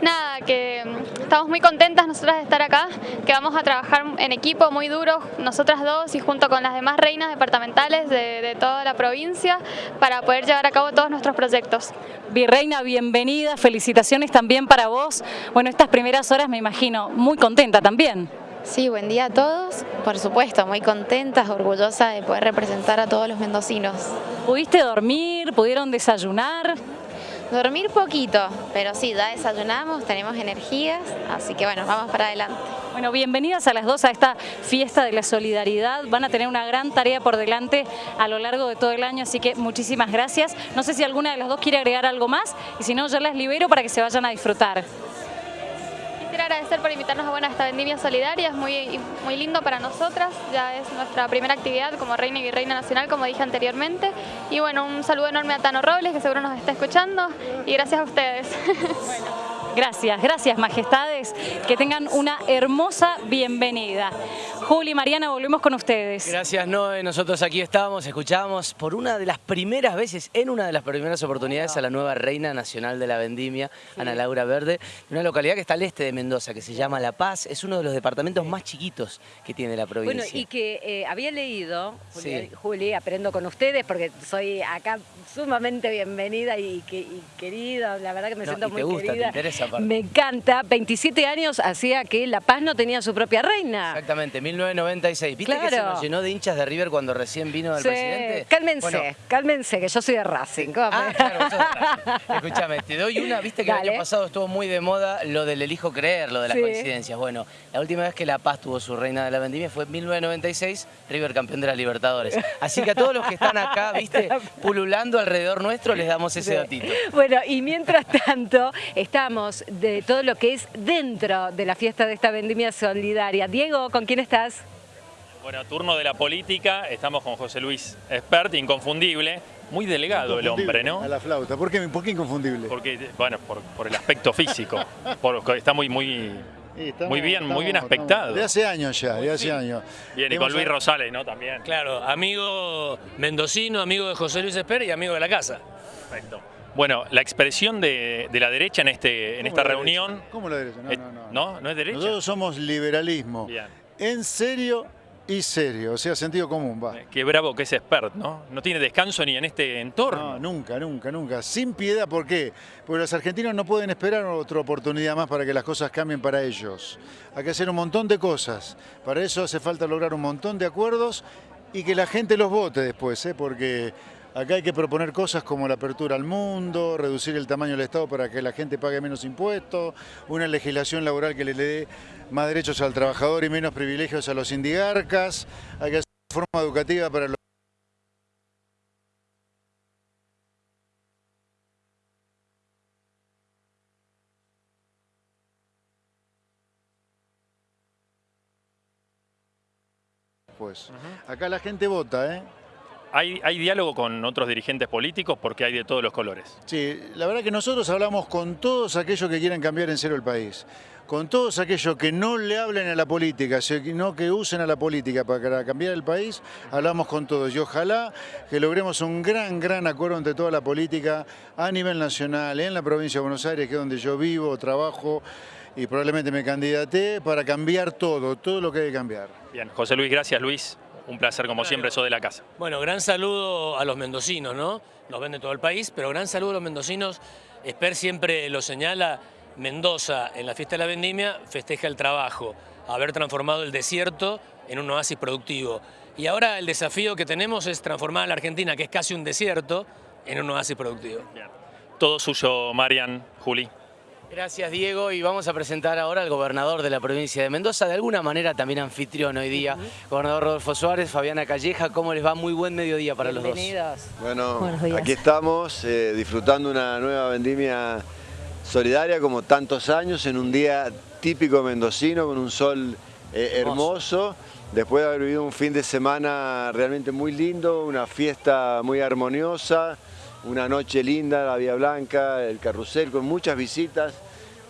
Nada, que mm, estamos muy contentas nosotras de estar acá, que vamos a trabajar en equipo muy duro, nosotras dos y junto con las demás reinas departamentales de, toda la provincia para poder llevar a cabo todos nuestros proyectos. Virreina, bienvenida, felicitaciones también para vos. Bueno, estas primeras horas me imagino muy contenta también. Sí, buen día a todos. Por supuesto, muy contentas, orgullosa de poder representar a todos los mendocinos. ¿Pudiste dormir? ¿Pudieron desayunar? Dormir poquito, pero sí, ya desayunamos, tenemos energías, así que bueno, vamos para adelante. Bueno, bienvenidas a las dos a esta fiesta de la solidaridad. Van a tener una gran tarea por delante a lo largo de todo el año, así que muchísimas gracias. No sé si alguna de las dos quiere agregar algo más y si no, yo las libero para que se vayan a disfrutar. Quería agradecer por invitarnos a, bueno, esta vendimia solidaria, es muy, muy lindo para nosotras, ya es nuestra primera actividad como Reina y Virreina Nacional, como dije anteriormente. Y bueno, un saludo enorme a Tano Robles, que seguro nos está escuchando, y gracias a ustedes. Gracias, gracias majestades, que tengan una hermosa bienvenida. Juli, Mariana, volvemos con ustedes. Gracias Noé, nosotros aquí estábamos, escuchábamos por una de las primeras veces, en una de las primeras oportunidades a la nueva Reina Nacional de la Vendimia, Ana Laura Verde, una localidad que está al este de Mendoza, que se llama La Paz, es uno de los departamentos más chiquitos que tiene la provincia. Bueno, y que eh, había leído, Juli, Sí. Juli, aprendo con ustedes porque soy acá sumamente bienvenida y, que- y querida, la verdad que me No, siento y muy te gusta, te querida. interesa aparte. me encanta, 27 años hacía que La Paz no tenía su propia reina. Exactamente, 1996. ¿Viste que se nos llenó de hinchas de River cuando recién vino el Sí, presidente? Cálmense, Bueno, cálmense, que yo soy de Racing. Ah, claro. Escúchame, te doy una, viste que el año pasado estuvo muy de moda lo del elijo creer, lo de las Sí. coincidencias. Bueno, la última vez que La Paz tuvo su reina de la vendimia fue en 1996, River campeón de la Libertadores. Así que a todos los que están acá, viste, pululando alrededor nuestro, les damos ese Sí. datito. Bueno, y mientras tanto, estamos de todo lo que es dentro de la fiesta de esta vendimia solidaria. Diego, ¿con quién estás? Bueno, turno de la política, estamos con José Luis Espert, inconfundible, muy delgado el hombre, ¿no? A la flauta. ¿Por qué, por qué inconfundible? Porque, bueno, por, por el aspecto físico, porque está muy, muy, Sí, estamos- muy bien, muy bien aspectado. estamos- De hace años ya, de hace años. Bien, y con Luis Rosales, ¿no? También. Claro, amigo mendocino, amigo de José Luis Esper y amigo de la casa. Perfecto. Bueno, la expresión de, de la derecha en, este, en ¿Cómo esta reunión... derecha? ¿Cómo la derecha? No, Eh, no, no. ¿No? ¿No es derecha? Nosotros somos liberalismo. Bien. En serio y serio, o sea, sentido común, va. Qué bravo que es Espert, ¿no? No tiene descanso ni en este entorno. No, nunca, nunca, nunca. Sin piedad, ¿por qué? Porque los argentinos no pueden esperar otra oportunidad más para que las cosas cambien para ellos. Hay que hacer un montón de cosas. Para eso hace falta lograr un montón de acuerdos y que la gente los vote después, ¿eh? porque acá hay que proponer cosas como la apertura al mundo, reducir el tamaño del Estado para que la gente pague menos impuestos, una legislación laboral que le dé más derechos al trabajador y menos privilegios a los indigarcas. Hay que hacer una forma educativa para los pues. Acá la gente vota, ¿eh? ¿Hay, ¿Hay diálogo con otros dirigentes políticos? Porque hay de todos los colores. Sí, la verdad que nosotros hablamos con todos aquellos que quieren cambiar en serio el país, con todos aquellos que no le hablen a la política, sino que usen a la política para cambiar el país, hablamos con todos y ojalá que logremos un gran, gran acuerdo entre toda la política a nivel nacional, en la provincia de Buenos Aires, que es donde yo vivo, trabajo y probablemente me candidaté para cambiar todo, todo lo que hay que cambiar. Bien, José Luis, gracias Luis. Un placer como siempre, sos de la casa. Bueno, gran saludo a los mendocinos, ¿no? Nos ven de todo el país, pero gran saludo a los mendocinos. Esper siempre lo señala, Mendoza en la fiesta de la vendimia festeja el trabajo, haber transformado el desierto en un oasis productivo. Y ahora el desafío que tenemos es transformar a la Argentina, que es casi un desierto, en un oasis productivo. Todo suyo, Marian, Juli. Gracias Diego y vamos a presentar ahora al gobernador de la provincia de Mendoza, de alguna manera también anfitrión hoy día, gobernador Rodolfo Suárez, Fabiana Calleja, ¿cómo les va? Muy buen mediodía para los dos. Bienvenidos. Bueno, aquí estamos eh, disfrutando una nueva vendimia solidaria como tantos años en un día típico mendocino con un sol eh, hermoso. Después de haber vivido un fin de semana realmente muy lindo, una fiesta muy armoniosa, una noche linda, la Vía Blanca, el carrusel, con muchas visitas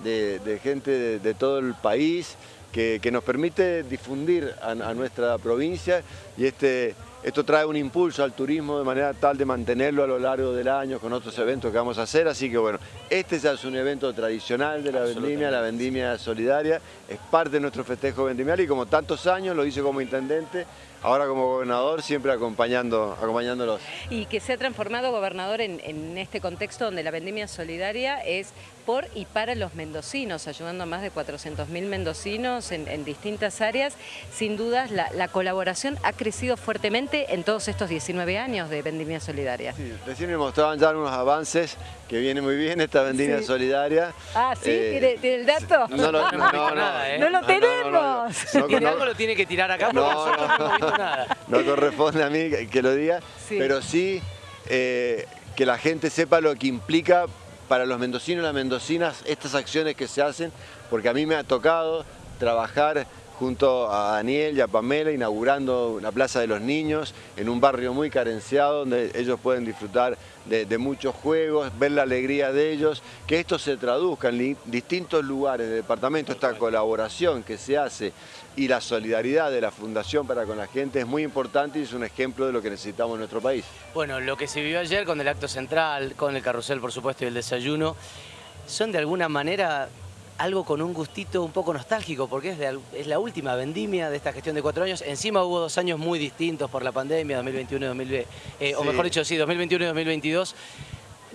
de, gente de, todo el país que, nos permite difundir a, a nuestra provincia y este, esto trae un impulso al turismo de manera tal de mantenerlo a lo largo del año con otros eventos que vamos a hacer. Así que bueno, este ya es un evento tradicional de la vendimia, la vendimia solidaria, es parte de nuestro festejo vendimial y como tantos años lo hice como intendente, ahora como gobernador siempre acompañando, acompañándolos. Y que se ha transformado gobernador en, este contexto donde la vendimia solidaria es por y para los mendocinos, ayudando a más de 400.000 mendocinos en, en distintas áreas. Sin dudas, la, la colaboración ha crecido fuertemente en todos estos 19 años de vendimia solidaria. Recién me mostraban ya unos avances que viene muy bien esta vendimia Sí. solidaria. Ah, ¿sí? Eh, ¿Tiene, tiene el dato? no lo- no, no, nada, ¿eh? No lo no, no, no, tenemos. no, Si tiene algo lo tiene que tirar acá porque No, no, no. nada. no corresponde a mí que que lo diga, Sí. pero sí eh, que la gente sepa lo que implica para los mendocinos y las mendocinas estas acciones que se hacen, porque a mí me ha tocado trabajar junto a Daniel y a Pamela inaugurando la Plaza de los Niños en un barrio muy carenciado donde ellos pueden disfrutar de, muchos juegos, ver la alegría de ellos, que esto se traduzca en distintos lugares del departamento, esta colaboración que se hace y la solidaridad de la Fundación para con la gente es muy importante y es un ejemplo de lo que necesitamos en nuestro país. Bueno, lo que se vivió ayer con el acto central, con el carrusel por supuesto y el desayuno, son de alguna manera algo con un gustito un poco nostálgico, porque es, la última vendimia de esta gestión de cuatro años. Encima hubo dos años muy distintos por la pandemia, 2021 y 2020, eh, o mejor dicho, sí, 2021 y 2022.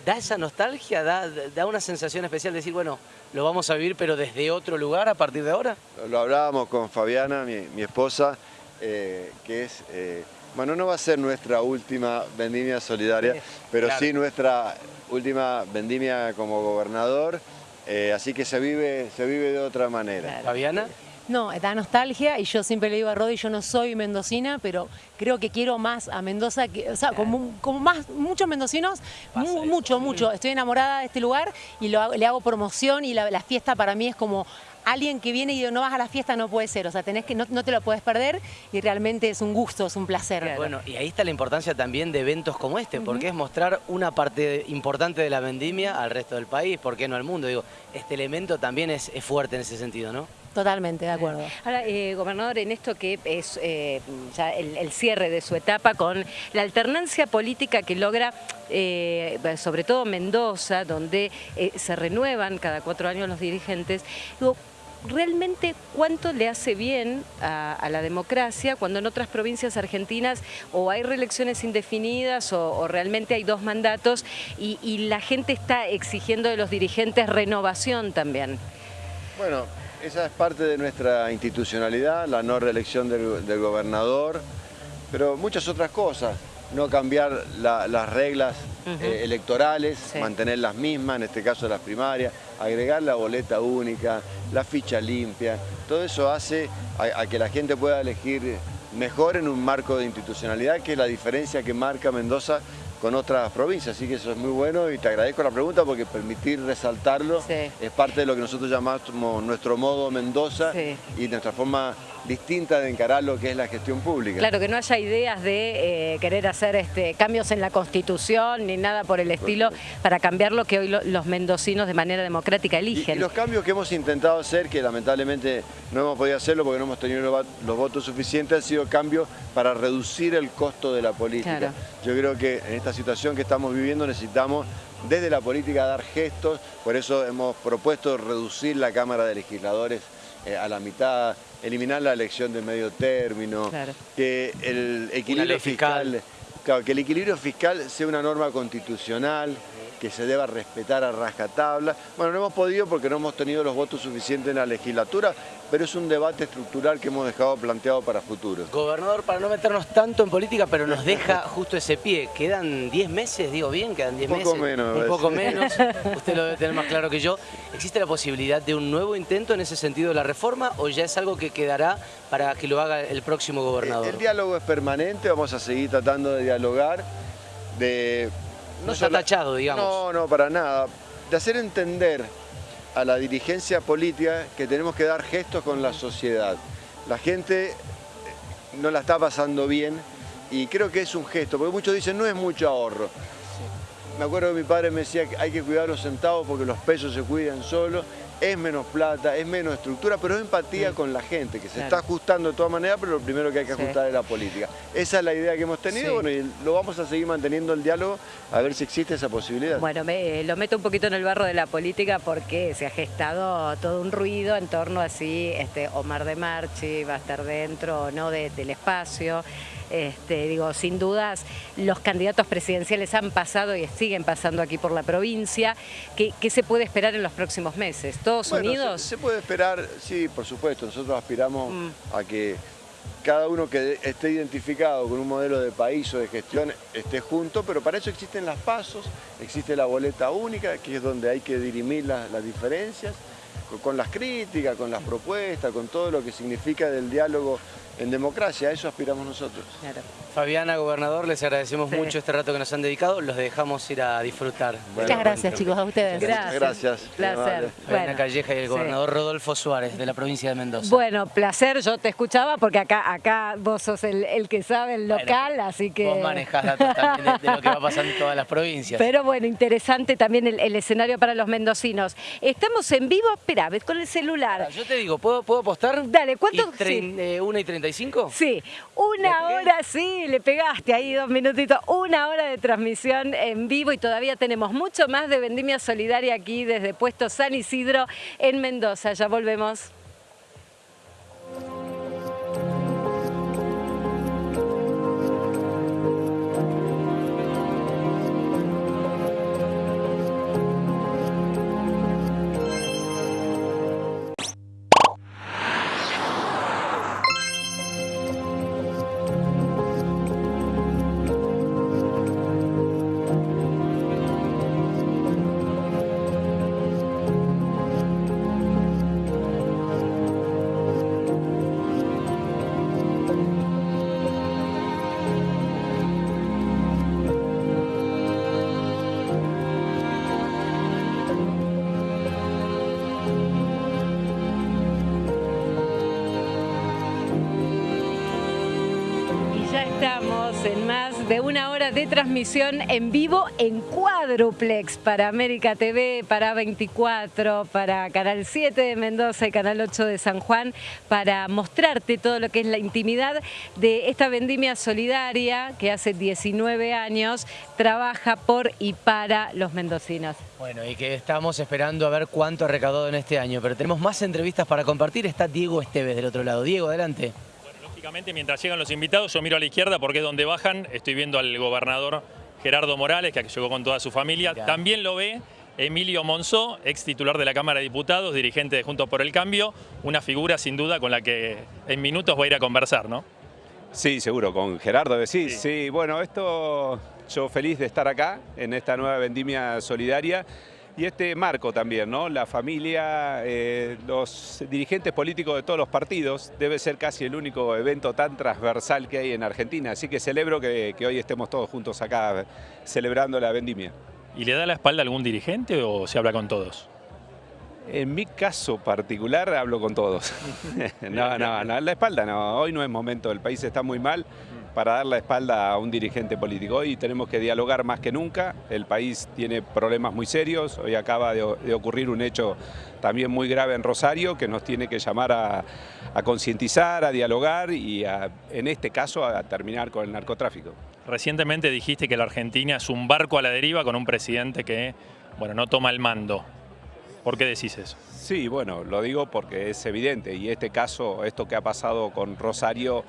¿Da esa nostalgia? ¿Da, da una sensación especial de decir, bueno, lo vamos a vivir, pero desde otro lugar a partir de ahora? Lo hablábamos con Fabiana, mi, esposa, eh, que es... Eh, bueno, no va a ser nuestra última vendimia solidaria, pero sí nuestra última vendimia como gobernador eh, así que se vive, se vive de otra manera. ¿Fabiana? No, da nostalgia y yo siempre le digo a Rodi, yo no soy mendocina, pero creo que quiero más a Mendoza, que, o sea, como, más, muchos mendocinos, mucho, mucho. Estoy enamorada de este lugar y le hago promoción y la fiesta para mí es como alguien que viene y no vas a la fiesta no puede ser, o sea, tenés que, no, te lo puedes perder y realmente es un gusto, es un placer. Bueno, y ahí está la importancia también de eventos como este, porque es mostrar una parte importante de la vendimia al resto del país, ¿por qué no al mundo? Digo, este elemento también es, fuerte en ese sentido, ¿no? Totalmente, de acuerdo. Ahora, eh, gobernador, en esto que es eh, ya el, cierre de su etapa con la alternancia política que logra, eh, sobre todo Mendoza, donde se renuevan cada cuatro años los dirigentes, digo, realmente cuánto le hace bien a, la democracia cuando en otras provincias argentinas o hay reelecciones indefinidas o, realmente hay dos mandatos y, la gente está exigiendo de los dirigentes renovación también. Bueno, esa es parte de nuestra institucionalidad, la no reelección del, gobernador, pero muchas otras cosas no cambiar las reglas eh, electorales, mantener las mismas, en este caso las primarias, agregar la boleta única, la ficha limpia, todo eso hace a, que la gente pueda elegir mejor en un marco de institucionalidad, que es la diferencia que marca Mendoza con otras provincias, así que eso es muy bueno y te agradezco la pregunta porque permitir resaltarlo es parte de lo que nosotros llamamos nuestro modo Mendoza y nuestra forma distinta de encarar lo que es la gestión pública. Claro, que no haya ideas de eh, querer hacer este, cambios en la Constitución ni nada por el estilo para cambiar lo que hoy los mendocinos de manera democrática eligen. Y, los cambios que hemos intentado hacer, que lamentablemente no hemos podido hacerlo porque no hemos tenido los votos suficientes, han sido cambios para reducir el costo de la política. Yo creo que en esta situación que estamos viviendo necesitamos desde la política dar gestos, por eso hemos propuesto reducir la Cámara de Legisladores eh, a la mitad, eliminar la elección de medio término, que el equilibrio fiscal, que el equilibrio fiscal sea una norma constitucional, que se deba respetar a rajatabla. Bueno, no hemos podido porque no hemos tenido los votos suficientes en la legislatura, pero es un debate estructural que hemos dejado planteado para futuro. Gobernador, para no meternos tanto en política, pero nos deja justo ese pie. ¿Quedan 10 meses? Digo bien, quedan 10 meses. Un poco menos. Un poco menos. Usted lo debe tener más claro que yo. ¿Existe la posibilidad de un nuevo intento en ese sentido de la reforma o ya es algo que quedará para que lo haga el próximo gobernador? El, el diálogo es permanente, vamos a seguir tratando de dialogar, de no, está tachado, digamos. No, no, para nada. De hacer entender a la dirigencia política que tenemos que dar gestos con la sociedad. La gente eh, no la está pasando bien y creo que es un gesto, porque muchos dicen no es mucho ahorro. Me acuerdo que mi padre me decía que hay que cuidar los centavos porque los pesos se cuidan solos es menos plata, es menos estructura, pero es empatía con la gente, que se está ajustando de todas maneras, pero lo primero que hay que ajustar es la política. Esa es la idea que hemos tenido, bueno, y lo vamos a seguir manteniendo el diálogo, a ver si existe esa posibilidad. Bueno, me, lo meto un poquito en el barro de la política porque se ha gestado todo un ruido en torno a si este, Omar de Marchi va a estar dentro o no del espacio. Este, digo, sin dudas, los candidatos presidenciales han pasado y siguen pasando aquí por la provincia. ¿Qué, se puede esperar en los próximos meses? ¿Todos unidos? Se, puede esperar, sí, por supuesto. Nosotros aspiramos mm. a que cada uno que esté identificado con un modelo de país o de gestión esté junto, pero para eso existen las pasos, existe la boleta única, que es donde hay que dirimir las diferencias, con las críticas, con las propuestas, con todo lo que significa del diálogo en democracia, a eso aspiramos nosotros. Fabiana, gobernador, les agradecemos mucho este rato que nos han dedicado. Los dejamos ir a disfrutar. Muchas gracias, chicos, a ustedes. Gracias. Gracias. Placer. Fabiana Bueno, Calleja y el sí. gobernador Rodolfo Suárez, de la provincia de Mendoza. Bueno, placer, yo te escuchaba porque acá, acá vos sos el, el que sabe el local, así que... Vos manejás datos también de, de lo que va pasando en todas las provincias. Pero bueno, interesante también el, el escenario para los mendocinos. Estamos en vivo, espera, ves con el celular. Yo te digo, ¿puedo, ¿puedo apostar? Dale, ¿cuánto? Y eh, ¿Una y 35? Sí, una hora, sí, le pegaste ahí dos minutitos, una hora de transmisión en vivo y todavía tenemos mucho más de Vendimia Solidaria aquí desde Puesto San Isidro en Mendoza. Ya volvemos. Transmisión en vivo en cuádruplex para América TV, para 24, para Canal 7 de Mendoza y Canal 8 de San Juan, para mostrarte todo lo que es la intimidad de esta vendimia solidaria que hace 19 años trabaja por y para los mendocinos. Bueno, y que estamos esperando a ver cuánto ha recaudado en este año, pero tenemos más entrevistas para compartir. Está Diego Esteves del otro lado. Diego, adelante. Mientras llegan los invitados, yo miro a la izquierda porque es donde bajan. Estoy viendo al gobernador Gerardo Morales, que llegó con toda su familia. También lo ve Emilio Monzó, ex titular de la Cámara de Diputados, dirigente de Juntos por el Cambio. Una figura, sin duda, con la que en minutos voy a ir a conversar, ¿no? Sí, seguro, con Gerardo decís. Sí. bueno, esto yo feliz de estar acá en esta nueva vendimia solidaria y este marco también, ¿no? La familia, eh, los dirigentes políticos de todos los partidos, debe ser casi el único evento tan transversal que hay en Argentina, así que celebro que, que hoy estemos todos juntos acá celebrando la vendimia. ¿Y le da la espalda a algún dirigente o se habla con todos? En mi caso particular hablo con todos. no, no, no, la espalda no. Hoy no es momento, el país está muy mal para dar la espalda a un dirigente político. Hoy tenemos que dialogar más que nunca. El país tiene problemas muy serios. Hoy acaba de, de ocurrir un hecho también muy grave en Rosario que nos tiene que llamar a, a concientizar, a dialogar y a, en este caso a terminar con el narcotráfico. Recientemente dijiste que la Argentina es un barco a la deriva con un presidente que, bueno, no toma el mando. ¿Por qué decís eso? Sí, bueno, lo digo porque es evidente y este caso, esto que ha pasado con Rosario,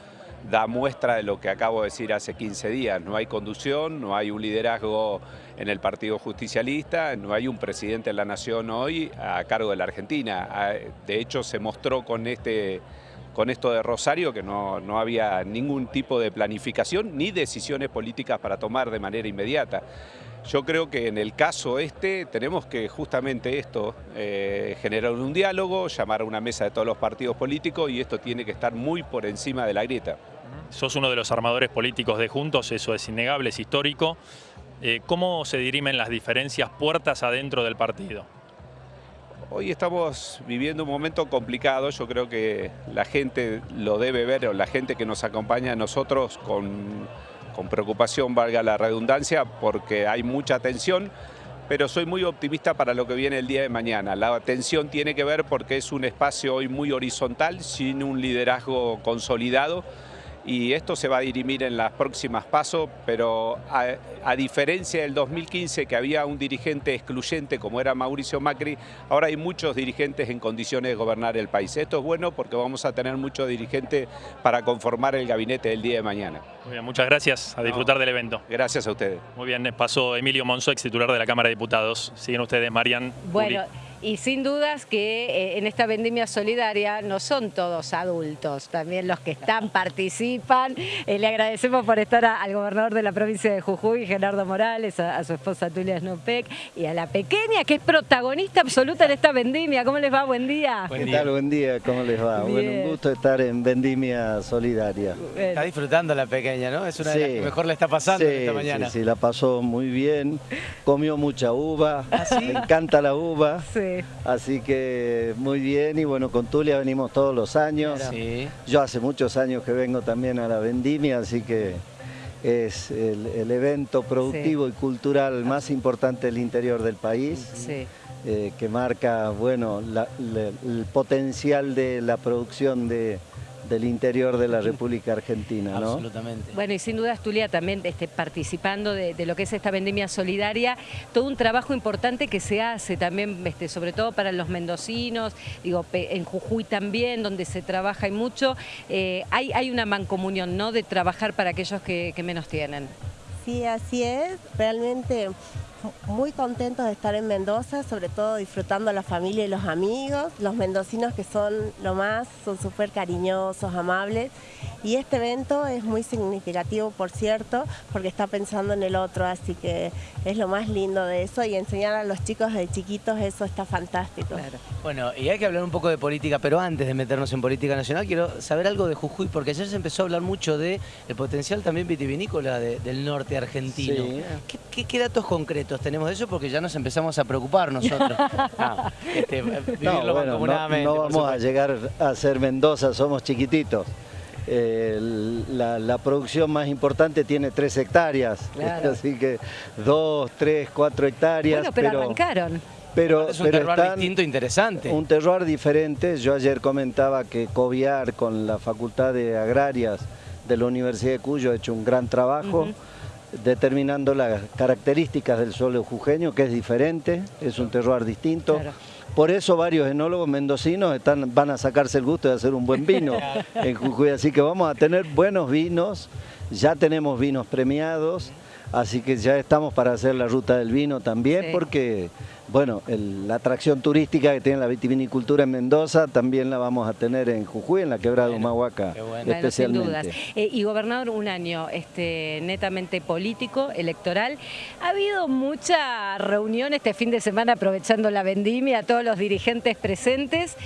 da muestra de lo que acabo de decir hace 15 días. No hay conducción, no hay un liderazgo en el Partido Justicialista, no hay un presidente de la Nación hoy a cargo de la Argentina. Ah, De hecho, se mostró con este con esto de Rosario que no, no había ningún tipo de planificación ni decisiones políticas para tomar de manera inmediata. Yo creo que en el caso este tenemos que justamente esto, eh, generar un diálogo, llamar a una mesa de todos los partidos políticos y esto tiene que estar muy por encima de la grieta. Sos uno de los armadores políticos de Juntos, eso es innegable, es histórico. Eh, ¿Cómo se dirimen las diferencias puertas adentro del partido? Hoy estamos viviendo un momento complicado, yo creo que la gente lo debe ver, o la gente que nos acompaña a nosotros con, con preocupación, valga la redundancia, porque hay mucha tensión, pero soy muy optimista para lo que viene el día de mañana. La tensión tiene que ver porque es un espacio hoy muy horizontal, sin un liderazgo consolidado, y esto se va a dirimir en las próximas pasos, pero a, a, diferencia del 2015 que había un dirigente excluyente como era Mauricio Macri, ahora hay muchos dirigentes en condiciones de gobernar el país. Esto es bueno porque vamos a tener muchos dirigentes para conformar el gabinete del día de mañana. Muy bien, muchas gracias, a disfrutar no, del evento. Gracias a ustedes. Muy bien, pasó Emilio Monzó, ex titular de la Cámara de Diputados. Siguen ustedes, Marian. Bueno. Y sin dudas que eh, en esta vendimia solidaria no son todos adultos, también los que están participan. Eh, le agradecemos por estar al gobernador de la provincia de Jujuy, Gerardo Morales, a, su esposa Tulia Snopek y a la pequeña que es protagonista absoluta en esta vendimia. ¿Cómo les va? Buen día. ¿Qué tal? Buen día, ¿cómo les va? Bueno, un gusto estar en vendimia solidaria. Está disfrutando la pequeña, ¿no? Es una de las que mejor le está pasando esta mañana. Sí, sí, la pasó muy bien, comió mucha uva, ¿Ah, me encanta la uva. Sí. Así que muy bien y bueno, con Tulia venimos todos los años. Yo hace muchos años que vengo también a la vendimia, así que es el, evento productivo y cultural más importante del interior del país. Eh, que marca bueno, el potencial de la producción de, del interior de la República Argentina. ¿no? Absolutamente. Bueno, y sin duda, Tulia, también este, participando de, lo que es esta vendimia solidaria, todo un trabajo importante que se hace también, este, sobre todo para los mendocinos, digo, en Jujuy también, donde se trabaja y mucho, eh, hay, hay una mancomunión, ¿no?, de trabajar para aquellos que, que menos tienen. Sí, así es, realmente muy contentos de estar en Mendoza, sobre todo disfrutando a la familia y los amigos, los mendocinos que son lo más, son súper cariñosos, amables y este evento es muy significativo, por cierto, porque está pensando en el otro, así que es lo más lindo de eso y enseñar a los chicos de chiquitos eso está fantástico. Bueno, y hay que hablar un poco de política, pero antes de meternos en política nacional, quiero saber algo de Jujuy, porque ayer se empezó a hablar mucho de el potencial también vitivinícola del norte argentino. qué datos concretos? Tenemos de eso porque ya nos empezamos a preocupar nosotros. no, este, no, vamos a llegar a ser Mendoza, somos chiquititos. la, producción más importante tiene tres hectáreas, así que dos, tres, cuatro hectáreas. Bueno, pero, arrancaron. Pero, es un terroir distinto interesante. Un terroir diferente. Yo ayer comentaba que Coviar con la Facultad de Agrarias de la Universidad de Cuyo ha hecho un gran trabajo determinando las características del suelo jujeño, que es diferente, es un terroir distinto. Por eso varios enólogos mendocinos están, van a sacarse el gusto de hacer un buen vino en Jujuy. Así que vamos a tener buenos vinos, ya tenemos vinos premiados, así que ya estamos para hacer la ruta del vino también, porque bueno, la atracción turística que tiene la vitivinicultura en Mendoza también la vamos a tener en Jujuy, en la quebrada de Humahuaca, especialmente. Eh, y gobernador, un año este, netamente político, electoral. Ha habido mucha reunión este fin de semana aprovechando la vendimia, a todos los dirigentes presentes.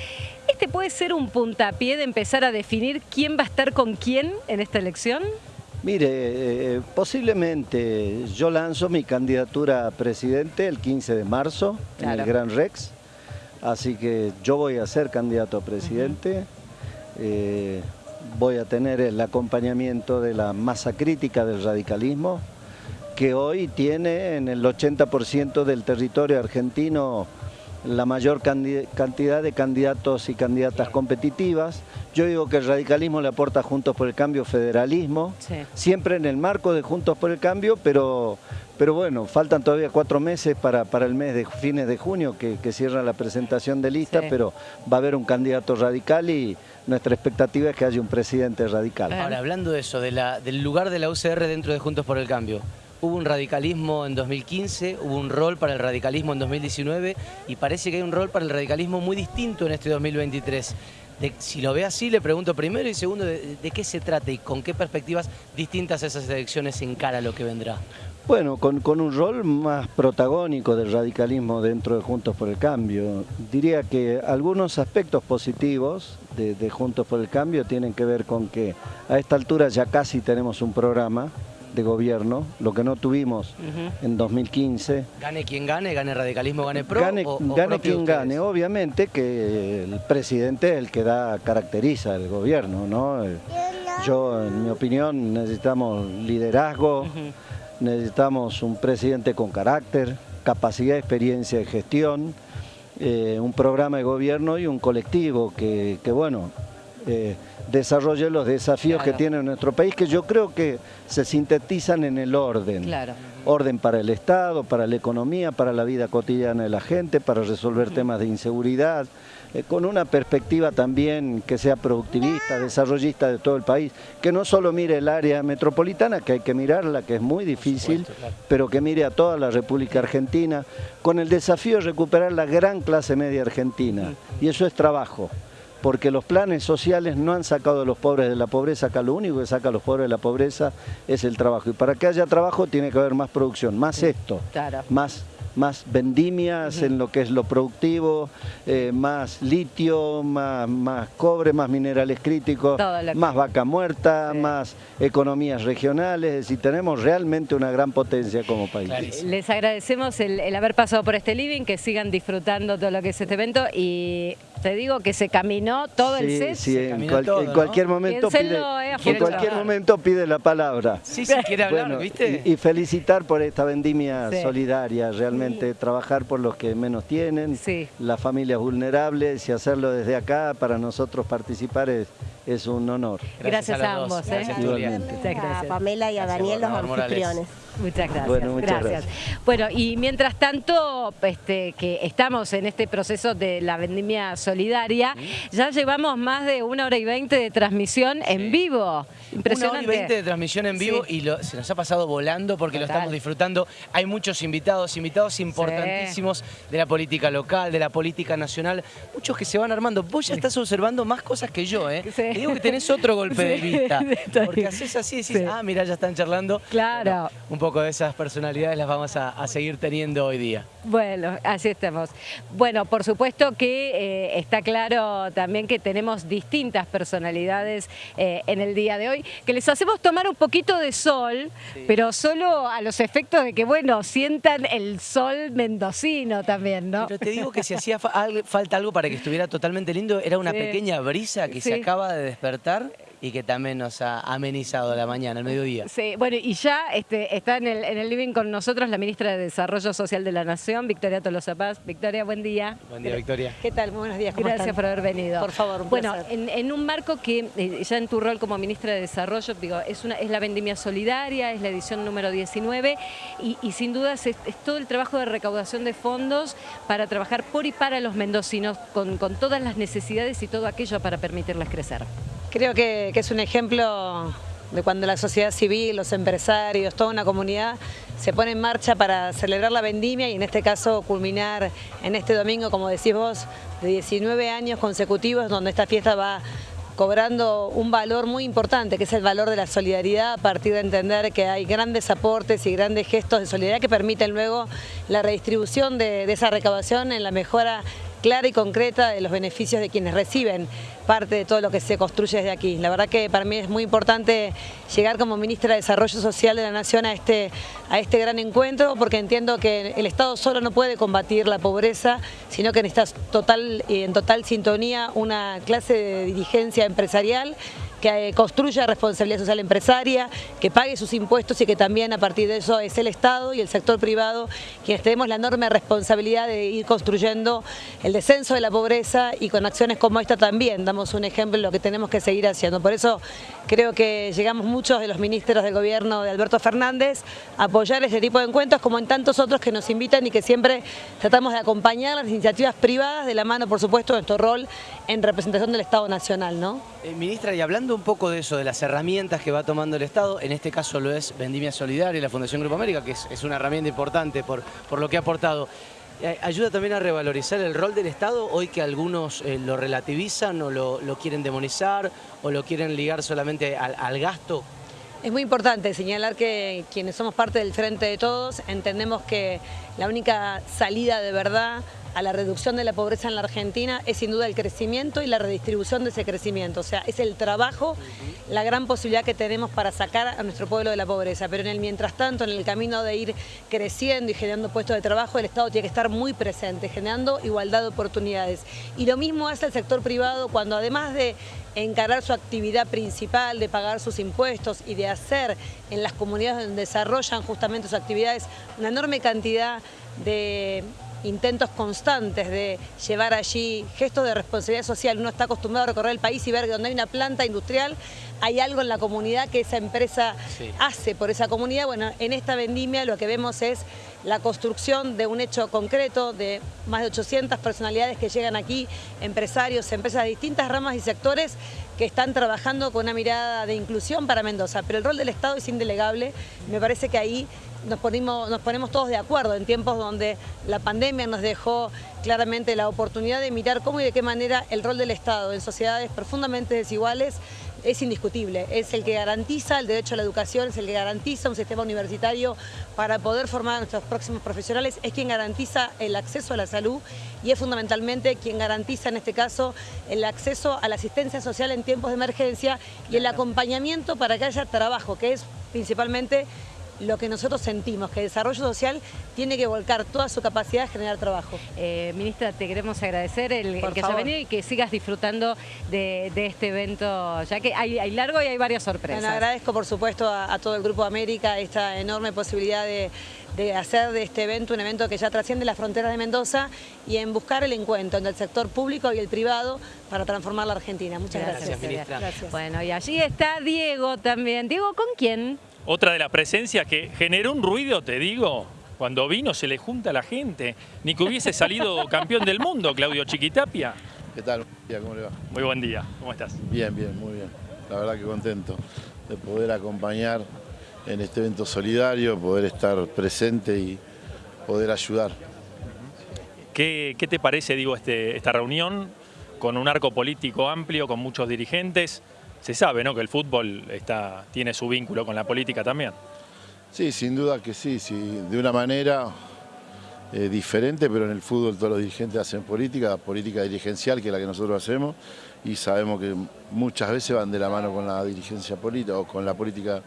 ¿Este puede ser un puntapié de empezar a definir quién va a estar con quién en esta elección? Mire, eh, posiblemente yo lanzo mi candidatura a presidente el 15 de marzo en el Gran Rex, así que yo voy a ser candidato a presidente, eh, voy a tener el acompañamiento de la masa crítica del radicalismo, que hoy tiene en el 80% del territorio argentino la mayor cantidad de candidatos y candidatas competitivas. Yo digo que el radicalismo le aporta Juntos por el Cambio federalismo, siempre en el marco de Juntos por el Cambio, pero, pero bueno, faltan todavía cuatro meses para, para el mes de fines de junio que, cierra la presentación de lista, pero va a haber un candidato radical y nuestra expectativa es que haya un presidente radical. Ahora, hablando de eso, de la, del lugar de la UCR dentro de Juntos por el Cambio, Hubo un radicalismo en 2015, hubo un rol para el radicalismo en 2019 y parece que hay un rol para el radicalismo muy distinto en este 2023. si lo ve así, le pregunto primero y segundo, de, qué se trata y con qué perspectivas distintas esas elecciones encara lo que vendrá? Bueno, con, un rol más protagónico del radicalismo dentro de Juntos por el Cambio. Diría que algunos aspectos positivos de, de Juntos por el Cambio tienen que ver con que a esta altura ya casi tenemos un programa de gobierno, lo que no tuvimos en 2015. Gane quien gane, gane radicalismo, gane pro. Gane, gane quien gane, obviamente que el presidente es el que da, caracteriza el gobierno, ¿no? Yo, en mi opinión, necesitamos liderazgo, necesitamos un presidente con carácter, capacidad, experiencia de gestión, eh, un programa de gobierno y un colectivo que, que bueno, eh, desarrolle los desafíos que tiene nuestro país, que yo creo que se sintetizan en el orden. Orden para el Estado, para la economía, para la vida cotidiana de la gente, para resolver temas de inseguridad, eh, con una perspectiva también que sea productivista, desarrollista de todo el país, que no solo mire el área metropolitana, que hay que mirarla, que es muy difícil, pero que mire a toda la República Argentina, con el desafío de recuperar la gran clase media argentina, y eso es trabajo porque los planes sociales no han sacado a los pobres de la pobreza, acá lo único que saca a los pobres de la pobreza es el trabajo. Y para que haya trabajo tiene que haber más producción, más esto, más más vendimias en lo que es lo productivo, eh, más litio, más, más, cobre, más minerales críticos, más vaca muerta, más economías regionales, es decir, tenemos realmente una gran potencia como país. Les agradecemos el, el haber pasado por este living, que sigan disfrutando todo lo que es este evento y te digo que se caminó todo el set. Sí, en, cualquier momento pide, eh, en cualquier momento pide la palabra. Sí, sí, quiere hablar, ¿viste? Y, felicitar por esta vendimia solidaria, realmente trabajar por los que menos tienen, las familias vulnerables y hacerlo desde acá, para nosotros participar es, es un honor. Gracias, a, ambos. ¿eh? Gracias, A Pamela y a Daniel, los anfitriones. Muchas gracias. Bueno, muchas gracias. Bueno, y mientras tanto, este, que estamos en este proceso de la vendimia solidaria, ya llevamos más de una hora y veinte de transmisión en vivo. Impresionante. Una hora y veinte de transmisión en vivo y se nos ha pasado volando porque lo estamos disfrutando. Hay muchos invitados, invitados importantísimos de la política local, de la política nacional, muchos que se van armando. Vos ya estás observando más cosas que yo, ¿eh? Te digo que tenés otro golpe de vista. Porque haces así y decís, ah, mira, ya están charlando. Claro. un poco de esas personalidades las vamos a, seguir teniendo hoy día. Bueno, así estamos. Bueno, por supuesto que eh, está claro también que tenemos distintas personalidades eh, en el día de hoy, que les hacemos tomar un poquito de sol, pero solo a los efectos de que, bueno, sientan el sol mendocino también, ¿no? Pero te digo que si hacía falta algo para que estuviera totalmente lindo, era una pequeña brisa que se acaba de despertar y que también nos ha amenizado la mañana, el mediodía. Sí, bueno, y ya este, está en el, en el living con nosotros la ministra de Desarrollo Social de la Nación, Victoria Tolosa Paz. Victoria, buen día. Buen día, Victoria. ¿Qué tal? Muy buenos días. Gracias por haber venido. Por favor, un Bueno, en, un marco que eh, ya en tu rol como ministra de Desarrollo, digo, es, una, es la vendimia solidaria, es la edición número 19 y, sin dudas es, todo el trabajo de recaudación de fondos para trabajar por y para los mendocinos con, con todas las necesidades y todo aquello para permitirles crecer. Creo que, es un ejemplo de cuando la sociedad civil, los empresarios, toda una comunidad se pone en marcha para celebrar la vendimia y en este caso culminar en este domingo, como decís vos, de 19 años consecutivos donde esta fiesta va cobrando un valor muy importante, que es el valor de la solidaridad, a partir de entender que hay grandes aportes y grandes gestos de solidaridad que permiten luego la redistribución de, de esa recaudación en la mejora clara y concreta de los beneficios de quienes reciben parte de todo lo que se construye desde aquí. La verdad que para mí es muy importante llegar como ministra de Desarrollo Social de la Nación a este, a este gran encuentro porque entiendo que el Estado solo no puede combatir la pobreza, sino que necesita total, en total sintonía una clase de dirigencia empresarial que eh, construya responsabilidad social empresaria, que pague sus impuestos y que también a partir de eso es el Estado y el sector privado quienes tenemos la enorme responsabilidad de ir construyendo el descenso de la pobreza y con acciones como esta también damos un ejemplo de lo que tenemos que seguir haciendo. Por eso creo que llegamos muchos de los ministros del gobierno de Alberto Fernández apoyar este tipo de encuentros como en tantos otros que nos invitan y que siempre tratamos de acompañar las iniciativas privadas de la mano, por supuesto, de nuestro rol en representación del Estado Nacional. ¿no? Eh, ministra, y hablando un poco de eso, de las herramientas que va tomando el Estado, en este caso lo es Vendimia Solidaria y la Fundación Grupo América, que es, una herramienta importante por, por lo que ha aportado. Eh, ¿Ayuda también a revalorizar el rol del Estado hoy que algunos eh, lo relativizan o lo, quieren demonizar o lo quieren ligar solamente al gasto? Es muy importante señalar que quienes somos parte del Frente de Todos entendemos que la única salida de verdad a la reducción de la pobreza en la Argentina es sin duda el crecimiento y la redistribución de ese crecimiento. O sea, es el trabajo, la gran posibilidad que tenemos para sacar a nuestro pueblo de la pobreza. Pero en el mientras tanto, en el camino de ir creciendo y generando puestos de trabajo, el Estado tiene que estar muy presente, generando igualdad de oportunidades. Y lo mismo hace el sector privado cuando además de encarar su actividad principal, de pagar sus impuestos y de hacer en las comunidades donde desarrollan justamente sus actividades una enorme cantidad de intentos constantes de llevar allí gestos de responsabilidad social. Uno está acostumbrado a recorrer el país y ver que donde hay una planta industrial hay algo en la comunidad que esa empresa hace por esa comunidad. Bueno, en esta vendimia lo que vemos es la construcción de un hecho concreto de más de 800 personalidades que llegan aquí, empresarios, empresas de distintas ramas y sectores que están trabajando con una mirada de inclusión para Mendoza. Pero el rol del Estado es indelegable. Me parece que ahí nos nos ponemos todos de acuerdo en tiempos donde la pandemia nos dejó claramente la oportunidad de mirar cómo y de qué manera el rol del Estado en sociedades profundamente desiguales es indiscutible, es el que garantiza el derecho a la educación, es el que garantiza un sistema universitario para poder formar a nuestros próximos profesionales, es quien garantiza el acceso a la salud y es fundamentalmente quien garantiza en este caso el acceso a la asistencia social en tiempos de emergencia y el acompañamiento para que haya trabajo, que es principalmente lo que nosotros sentimos, que el desarrollo social tiene que volcar toda su capacidad de generar trabajo. Eh, ministra, te queremos agradecer el, que haya venido y que sigas disfrutando de, este evento, ya que hay, largo y hay varias sorpresas. Bueno, agradezco por supuesto a, todo el Grupo América esta enorme posibilidad de, hacer de este evento un evento que ya trasciende las fronteras de Mendoza y en buscar el encuentro entre el sector público y el privado para transformar la Argentina. Muchas gracias. Gracias, Bueno, y allí está Diego también. Diego, ¿con quién? Otra de las presencias que generó un ruido, te digo, cuando vino se le junta a la gente. Ni que hubiese salido campeón del mundo, Claudio Chiquitapia. ¿Qué tal? ¿Cómo le va? Muy buen día, ¿cómo estás? Bien, bien, muy bien. La verdad que contento de poder acompañar en este evento solidario, poder estar presente y poder ayudar. ¿Qué, te parece, digo, este, esta reunión con un arco político amplio, con muchos dirigentes? Se sabe ¿no? que el fútbol está, tiene su vínculo con la política también. Sí, sin duda que sí, sí de una manera eh, diferente, pero en el fútbol todos los dirigentes hacen política, política dirigencial que es la que nosotros hacemos y sabemos que muchas veces van de la mano con la dirigencia política o con la política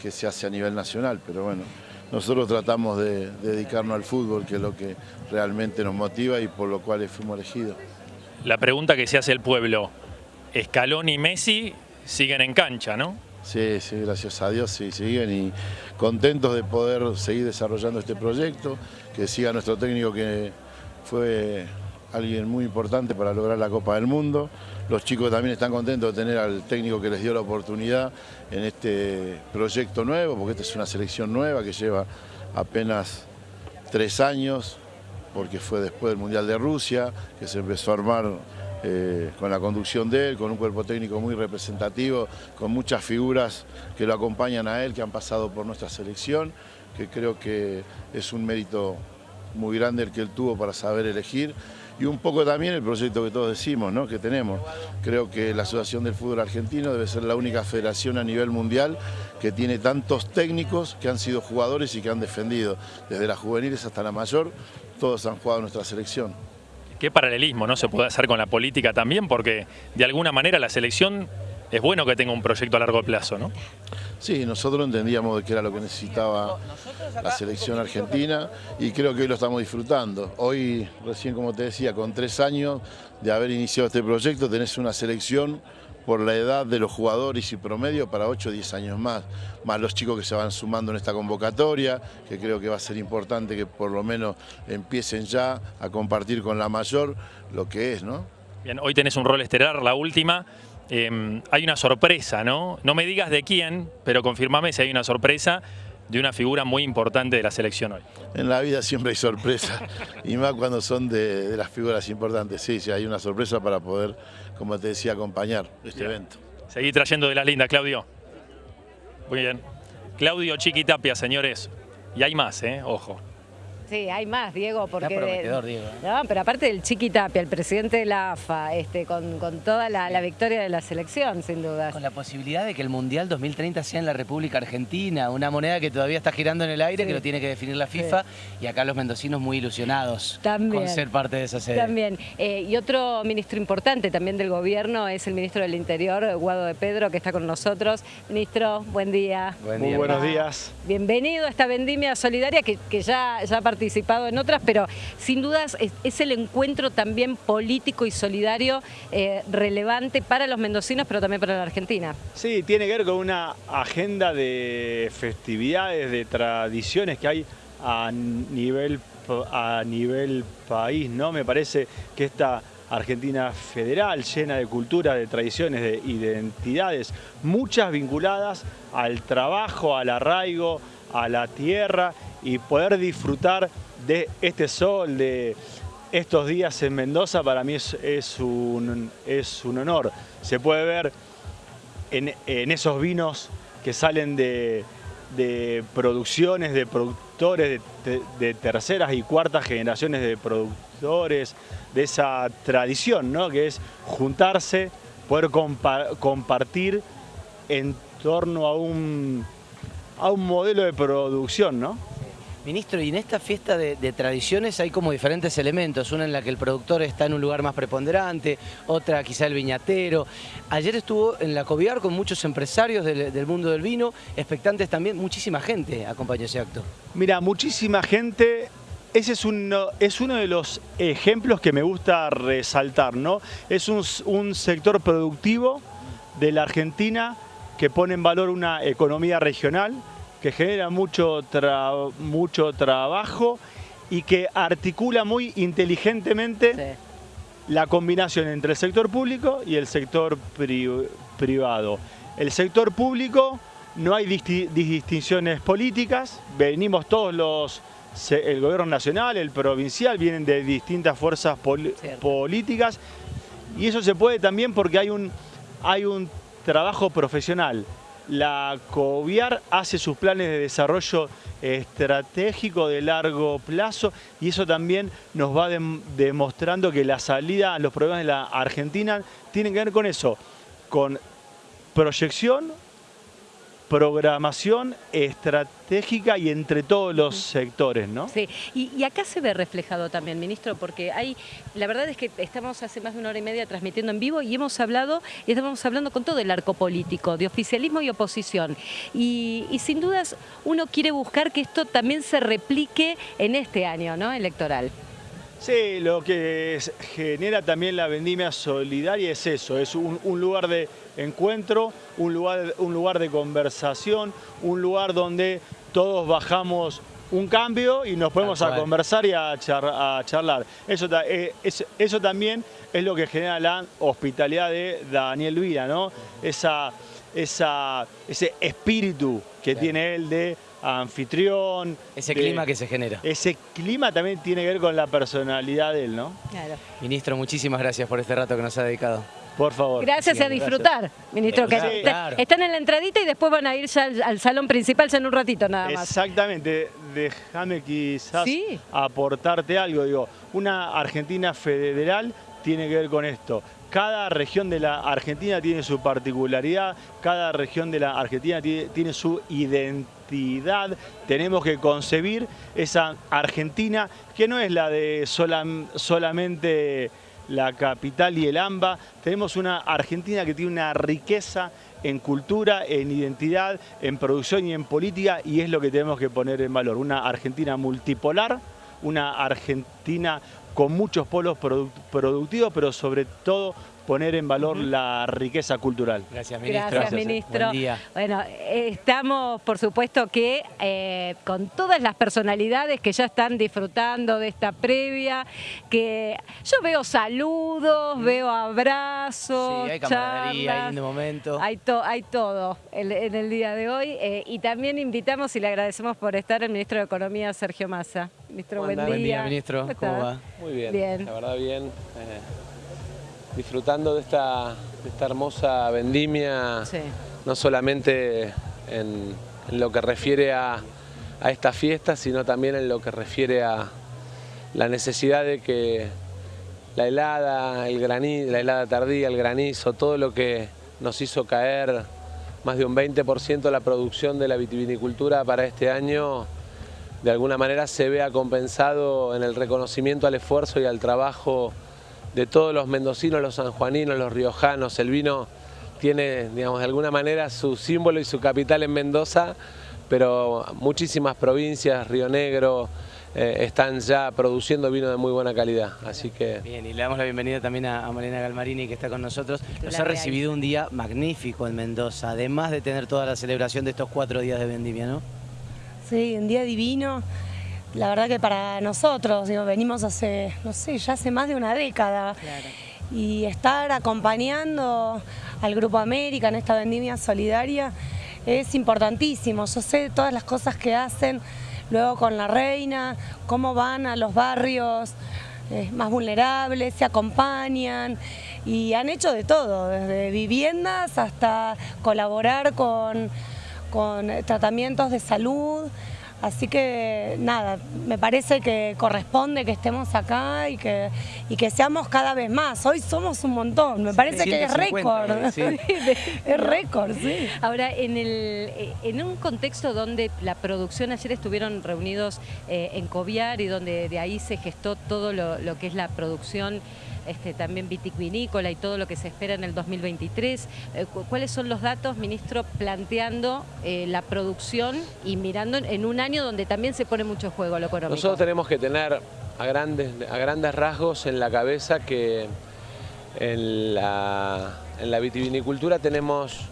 que se hace a nivel nacional, pero bueno, nosotros tratamos de, de dedicarnos al fútbol, que es lo que realmente nos motiva y por lo cual fuimos elegidos. La pregunta que se hace el pueblo, Escalón y Messi siguen en cancha, ¿no? Sí, sí, gracias a Dios, sí, siguen y contentos de poder seguir desarrollando este proyecto, que siga nuestro técnico que fue alguien muy importante para lograr la Copa del Mundo. Los chicos también están contentos de tener al técnico que les dio la oportunidad en este proyecto nuevo, porque esta es una selección nueva que lleva apenas tres años, porque fue después del Mundial de Rusia, que se empezó a armar eh, con la conducción de él, con un cuerpo técnico muy representativo, con muchas figuras que lo acompañan a él, que han pasado por nuestra selección, que creo que es un mérito muy grande el que él tuvo para saber elegir y un poco también el proyecto que todos decimos, ¿no? que tenemos. Creo que la Asociación del Fútbol Argentino debe ser la única federación a nivel mundial que tiene tantos técnicos que han sido jugadores y que han defendido, desde las juveniles hasta la mayor, todos han jugado nuestra selección qué paralelismo no se puede hacer con la política también, porque de alguna manera la selección es bueno que tenga un proyecto a largo plazo, ¿no? Sí, nosotros entendíamos que era lo que necesitaba la selección argentina y creo que hoy lo estamos disfrutando. Hoy, recién como te decía, con tres años de haber iniciado este proyecto, tenés una selección por la edad de los jugadores y promedio para 8 o 10 años más, más los chicos que se van sumando en esta convocatoria, que creo que va a ser importante que por lo menos empiecen ya a compartir con la mayor lo que es, ¿no? Bien, hoy tenés un rol estelar, la última. Em, hay una sorpresa, ¿no? No me digas de quién, pero confirmame si hay una sorpresa de una figura muy importante de la selección hoy. En la vida siempre hay sorpresas, y más cuando son de, las figuras importantes. Sí, sí, hay una sorpresa para poder, como te decía, acompañar este evento. Seguí trayendo de las lindas, Claudio. Muy bien. Claudio Chiquitapia, señores. Y hay más, ¿eh? Ojo. Sí, hay más, Diego, porque... Está prometedor, Diego. ¿eh? No, pero aparte del Chiqui Tapia, el presidente de la AFA, este, con, toda la, victoria de la selección, sin duda. Con la posibilidad de que el Mundial 2030 sea en la República Argentina, una moneda que todavía está girando en el aire, que lo tiene que definir la FIFA, y acá los mendocinos muy ilusionados con ser parte de esa sede. También. Eh, y otro ministro importante también del gobierno es el ministro del Interior, Guado de Pedro, que está con nosotros. Ministro, buen día. muy buenos días. Bienvenido a esta vendimia solidaria que, ya, ya participado en otras, pero sin dudas es, el encuentro también político y solidario eh, relevante para los mendocinos, pero también para la Argentina. Sí, tiene que ver con una agenda de festividades, de tradiciones que hay a nivel, a nivel país, ¿no? Me parece que esta Argentina federal, llena de cultura, de tradiciones, de identidades, muchas vinculadas al trabajo, al arraigo, a la tierra y poder disfrutar de este sol, de estos días en Mendoza, para mí es, un, es un honor. Se puede ver en, esos vinos que salen de, producciones, de productores, de, terceras y cuartas generaciones de productores, de esa tradición, ¿no? que es juntarse, poder compartir en torno a un, a un modelo de producción, ¿no? Ministro, y en esta fiesta de, tradiciones hay como diferentes elementos, una en la que el productor está en un lugar más preponderante, otra quizá el viñatero. Ayer estuvo en la Coviar con muchos empresarios del, mundo del vino, expectantes también, muchísima gente acompañó ese acto. Mira, muchísima gente, ese es uno, es uno de los ejemplos que me gusta resaltar, ¿no? Es un, un sector productivo de la Argentina que pone en valor una economía regional, que genera mucho, mucho trabajo y que articula muy inteligentemente la combinación entre el sector público y el sector privado. El sector público no hay distinciones políticas, venimos todos los, el gobierno nacional, el provincial, vienen de distintas fuerzas políticas y eso se puede también porque hay un, hay un trabajo profesional la COVIAR hace sus planes de desarrollo estratégico de largo plazo y eso también nos va demostrando que la salida a los problemas de la Argentina tienen que ver con eso, con proyección, programación estratégica y entre todos los sectores, ¿no? Sí, y, acá se ve reflejado también, ministro, porque hay, la verdad es que estamos hace más de una hora y media transmitiendo en vivo y hemos hablado, y estamos hablando con todo el arco político, de oficialismo y oposición. Y, sin dudas uno quiere buscar que esto también se replique en este año, ¿no? Electoral. Sí, lo que genera también la vendimia solidaria es eso, es un, lugar de encuentro, un lugar, un lugar de conversación, un lugar donde todos bajamos un cambio y nos ponemos a conversar y a, charlar. Eso, eh, eso también es lo que genera la hospitalidad de Daniel Vida, ¿no? Esa, esa, ese espíritu que tiene él de anfitrión. Ese clima que se genera. Ese clima también tiene que ver con la personalidad de él, ¿no? Claro. Ministro, muchísimas gracias por este rato que nos ha dedicado. Por favor. Gracias a disfrutar, ministro. Que Están en la entradita y después van a ir ya al, salón principal ya en un ratito nada más. Exactamente. Déjame quizás aportarte algo. Digo, una Argentina federal tiene que ver con esto. Cada región de la Argentina tiene su particularidad, cada región de la Argentina tiene, su identidad. Tenemos que concebir esa Argentina que no es la de solamente la capital y el AMBA. Tenemos una Argentina que tiene una riqueza en cultura, en identidad, en producción y en política y es lo que tenemos que poner en valor. Una Argentina multipolar, una Argentina con muchos polos productivos, pero sobre todo poner en valor la riqueza cultural. Gracias, ministro. Gracias, ministro. Bueno, estamos, por supuesto, que eh, con todas las personalidades que ya están disfrutando de esta previa, que yo veo saludos, veo abrazos, Sí, hay camaradería ahí en momento. Hay, hay todo en, el día de hoy. Eh, y también invitamos y le agradecemos por estar el ministro de Economía, Sergio Massa. Ministro, buen, buen día. ministro. ¿Cómo, va? Muy bien, la verdad bien. Eh, disfrutando de esta, esta hermosa vendimia, no solamente en, lo que refiere a, esta fiesta, sino también en lo que refiere a la necesidad de que la helada, el granizo, la helada tardía, el granizo, todo lo que nos hizo caer más de un 20% de la producción de la vitivinicultura para este año, de alguna manera se vea compensado en el reconocimiento al esfuerzo y al trabajo de todos los mendocinos, los sanjuaninos, los riojanos. El vino tiene, digamos, de alguna manera su símbolo y su capital en Mendoza, pero muchísimas provincias, Río Negro, eh, están ya produciendo vino de muy buena calidad, así que... Bien, y le damos la bienvenida también a, Marina Galmarini que está con nosotros. Nos ha recibido un día magnífico en Mendoza, además de tener toda la celebración de estos cuatro días de vendimia, ¿no? Sí, un día divino la verdad que para nosotros, digo, venimos hace, no sé, ya hace más de una década. Y estar acompañando al Grupo América en esta vendimia solidaria es importantísimo. Yo sé todas las cosas que hacen luego con la reina, cómo van a los barrios eh, más vulnerables, se acompañan y han hecho de todo, desde viviendas hasta colaborar con, con tratamientos de salud. Así que nada, me parece que corresponde que estemos acá y que, y que seamos cada vez más. Hoy somos un montón, me parece que es récord. es récord, sí. Ahora, en, el, en un contexto donde la producción, ayer estuvieron reunidos eh, en Coviar y donde de ahí se gestó todo lo, lo que es la producción este, también vinícola y todo lo que se espera en el 2023. Eh, ¿Cuáles son los datos, ministro, planteando eh, la producción y mirando en un año donde también se pone mucho juego lo económico? Nosotros tenemos que tener a grandes, a grandes rasgos en la cabeza que en la, en la vitivinicultura tenemos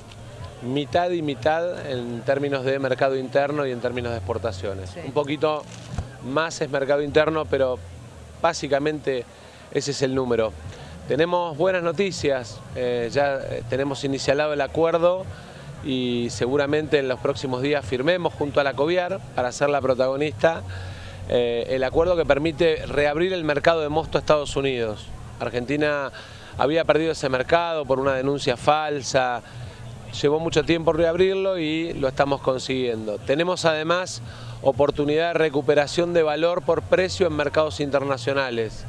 mitad y mitad en términos de mercado interno y en términos de exportaciones. Un poquito más es mercado interno, pero básicamente ese es el número. Tenemos buenas noticias, eh, ya eh, tenemos iniciado el acuerdo y seguramente en los próximos días firmemos junto a la COVIAR para ser la protagonista eh, el acuerdo que permite reabrir el mercado de mosto a Estados Unidos. Argentina había perdido ese mercado por una denuncia falsa, llevó mucho tiempo reabrirlo y lo estamos consiguiendo. Tenemos además oportunidad de recuperación de valor por precio en mercados internacionales.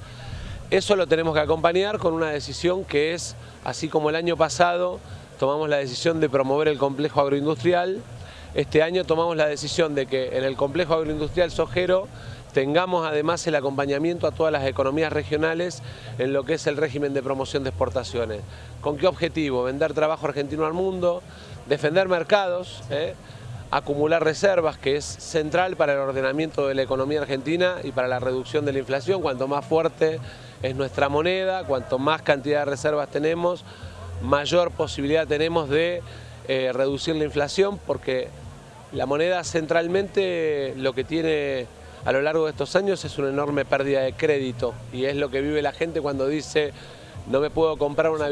Eso lo tenemos que acompañar con una decisión que es, así como el año pasado tomamos la decisión de promover el complejo agroindustrial, este año tomamos la decisión de que en el complejo agroindustrial Sojero tengamos además el acompañamiento a todas las economías regionales en lo que es el régimen de promoción de exportaciones. ¿Con qué objetivo? Vender trabajo argentino al mundo, defender mercados, ¿eh? acumular reservas, que es central para el ordenamiento de la economía argentina y para la reducción de la inflación, cuanto más fuerte es nuestra moneda, cuanto más cantidad de reservas tenemos, mayor posibilidad tenemos de eh, reducir la inflación, porque la moneda centralmente lo que tiene a lo largo de estos años es una enorme pérdida de crédito y es lo que vive la gente cuando dice no me puedo comprar una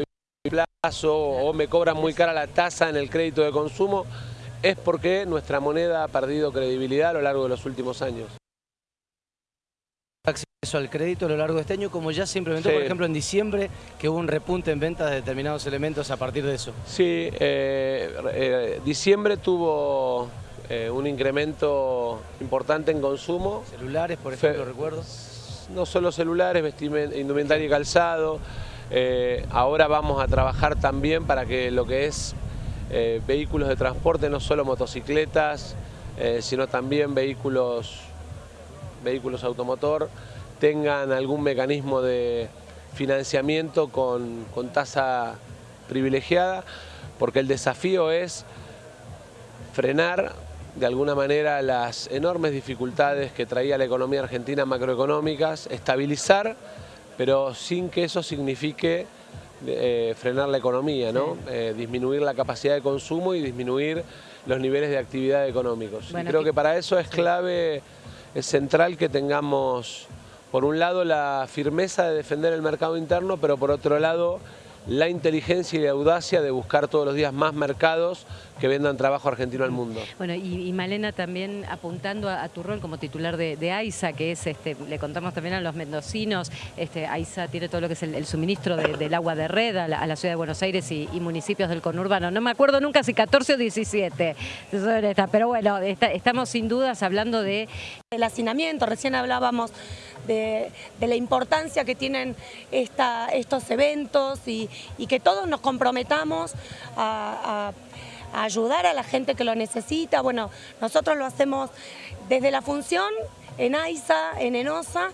plazo o me cobran muy cara la tasa en el crédito de consumo, es porque nuestra moneda ha perdido credibilidad a lo largo de los últimos años acceso al crédito a lo largo de este año, como ya se implementó, por ejemplo, en diciembre, que hubo un repunte en ventas de determinados elementos a partir de eso. Sí, eh, eh, diciembre tuvo eh, un incremento importante en consumo. Celulares, por ejemplo, recuerdo. No solo celulares, indumentaria y calzado. ahora vamos a trabajar también para que lo que es vehículos de transporte, no solo motocicletas, sino también vehículos vehículos automotor tengan algún mecanismo de financiamiento con, tasa privilegiada, porque el desafío es frenar de alguna manera las enormes dificultades que traía la economía argentina macroeconómicas, estabilizar, pero sin que eso signifique eh, frenar la economía, ¿no? Eh, disminuir la capacidad de consumo y disminuir los niveles de actividad económicos. y creo que para eso es clave es central que tengamos, por un lado, la firmeza de defender el mercado interno, pero por otro lado, la inteligencia y la audacia de buscar todos los días más mercados que vendan trabajo argentino al mundo. Bueno, y, Malena también apuntando a, tu rol como titular de, AISA, que es, este, le contamos también a los mendocinos, este, AISA tiene todo lo que es el, suministro del agua de red a la, ciudad de Buenos Aires y, municipios del conurbano. No me acuerdo nunca si 14 o 17, pero bueno, estamos sin dudas hablando de... El hacinamiento, recién hablábamos de, la importancia que tienen estos eventos y, que todos nos comprometamos a, ayudar a la gente que lo necesita. Bueno, nosotros lo hacemos desde la función en AISA, en ENOSA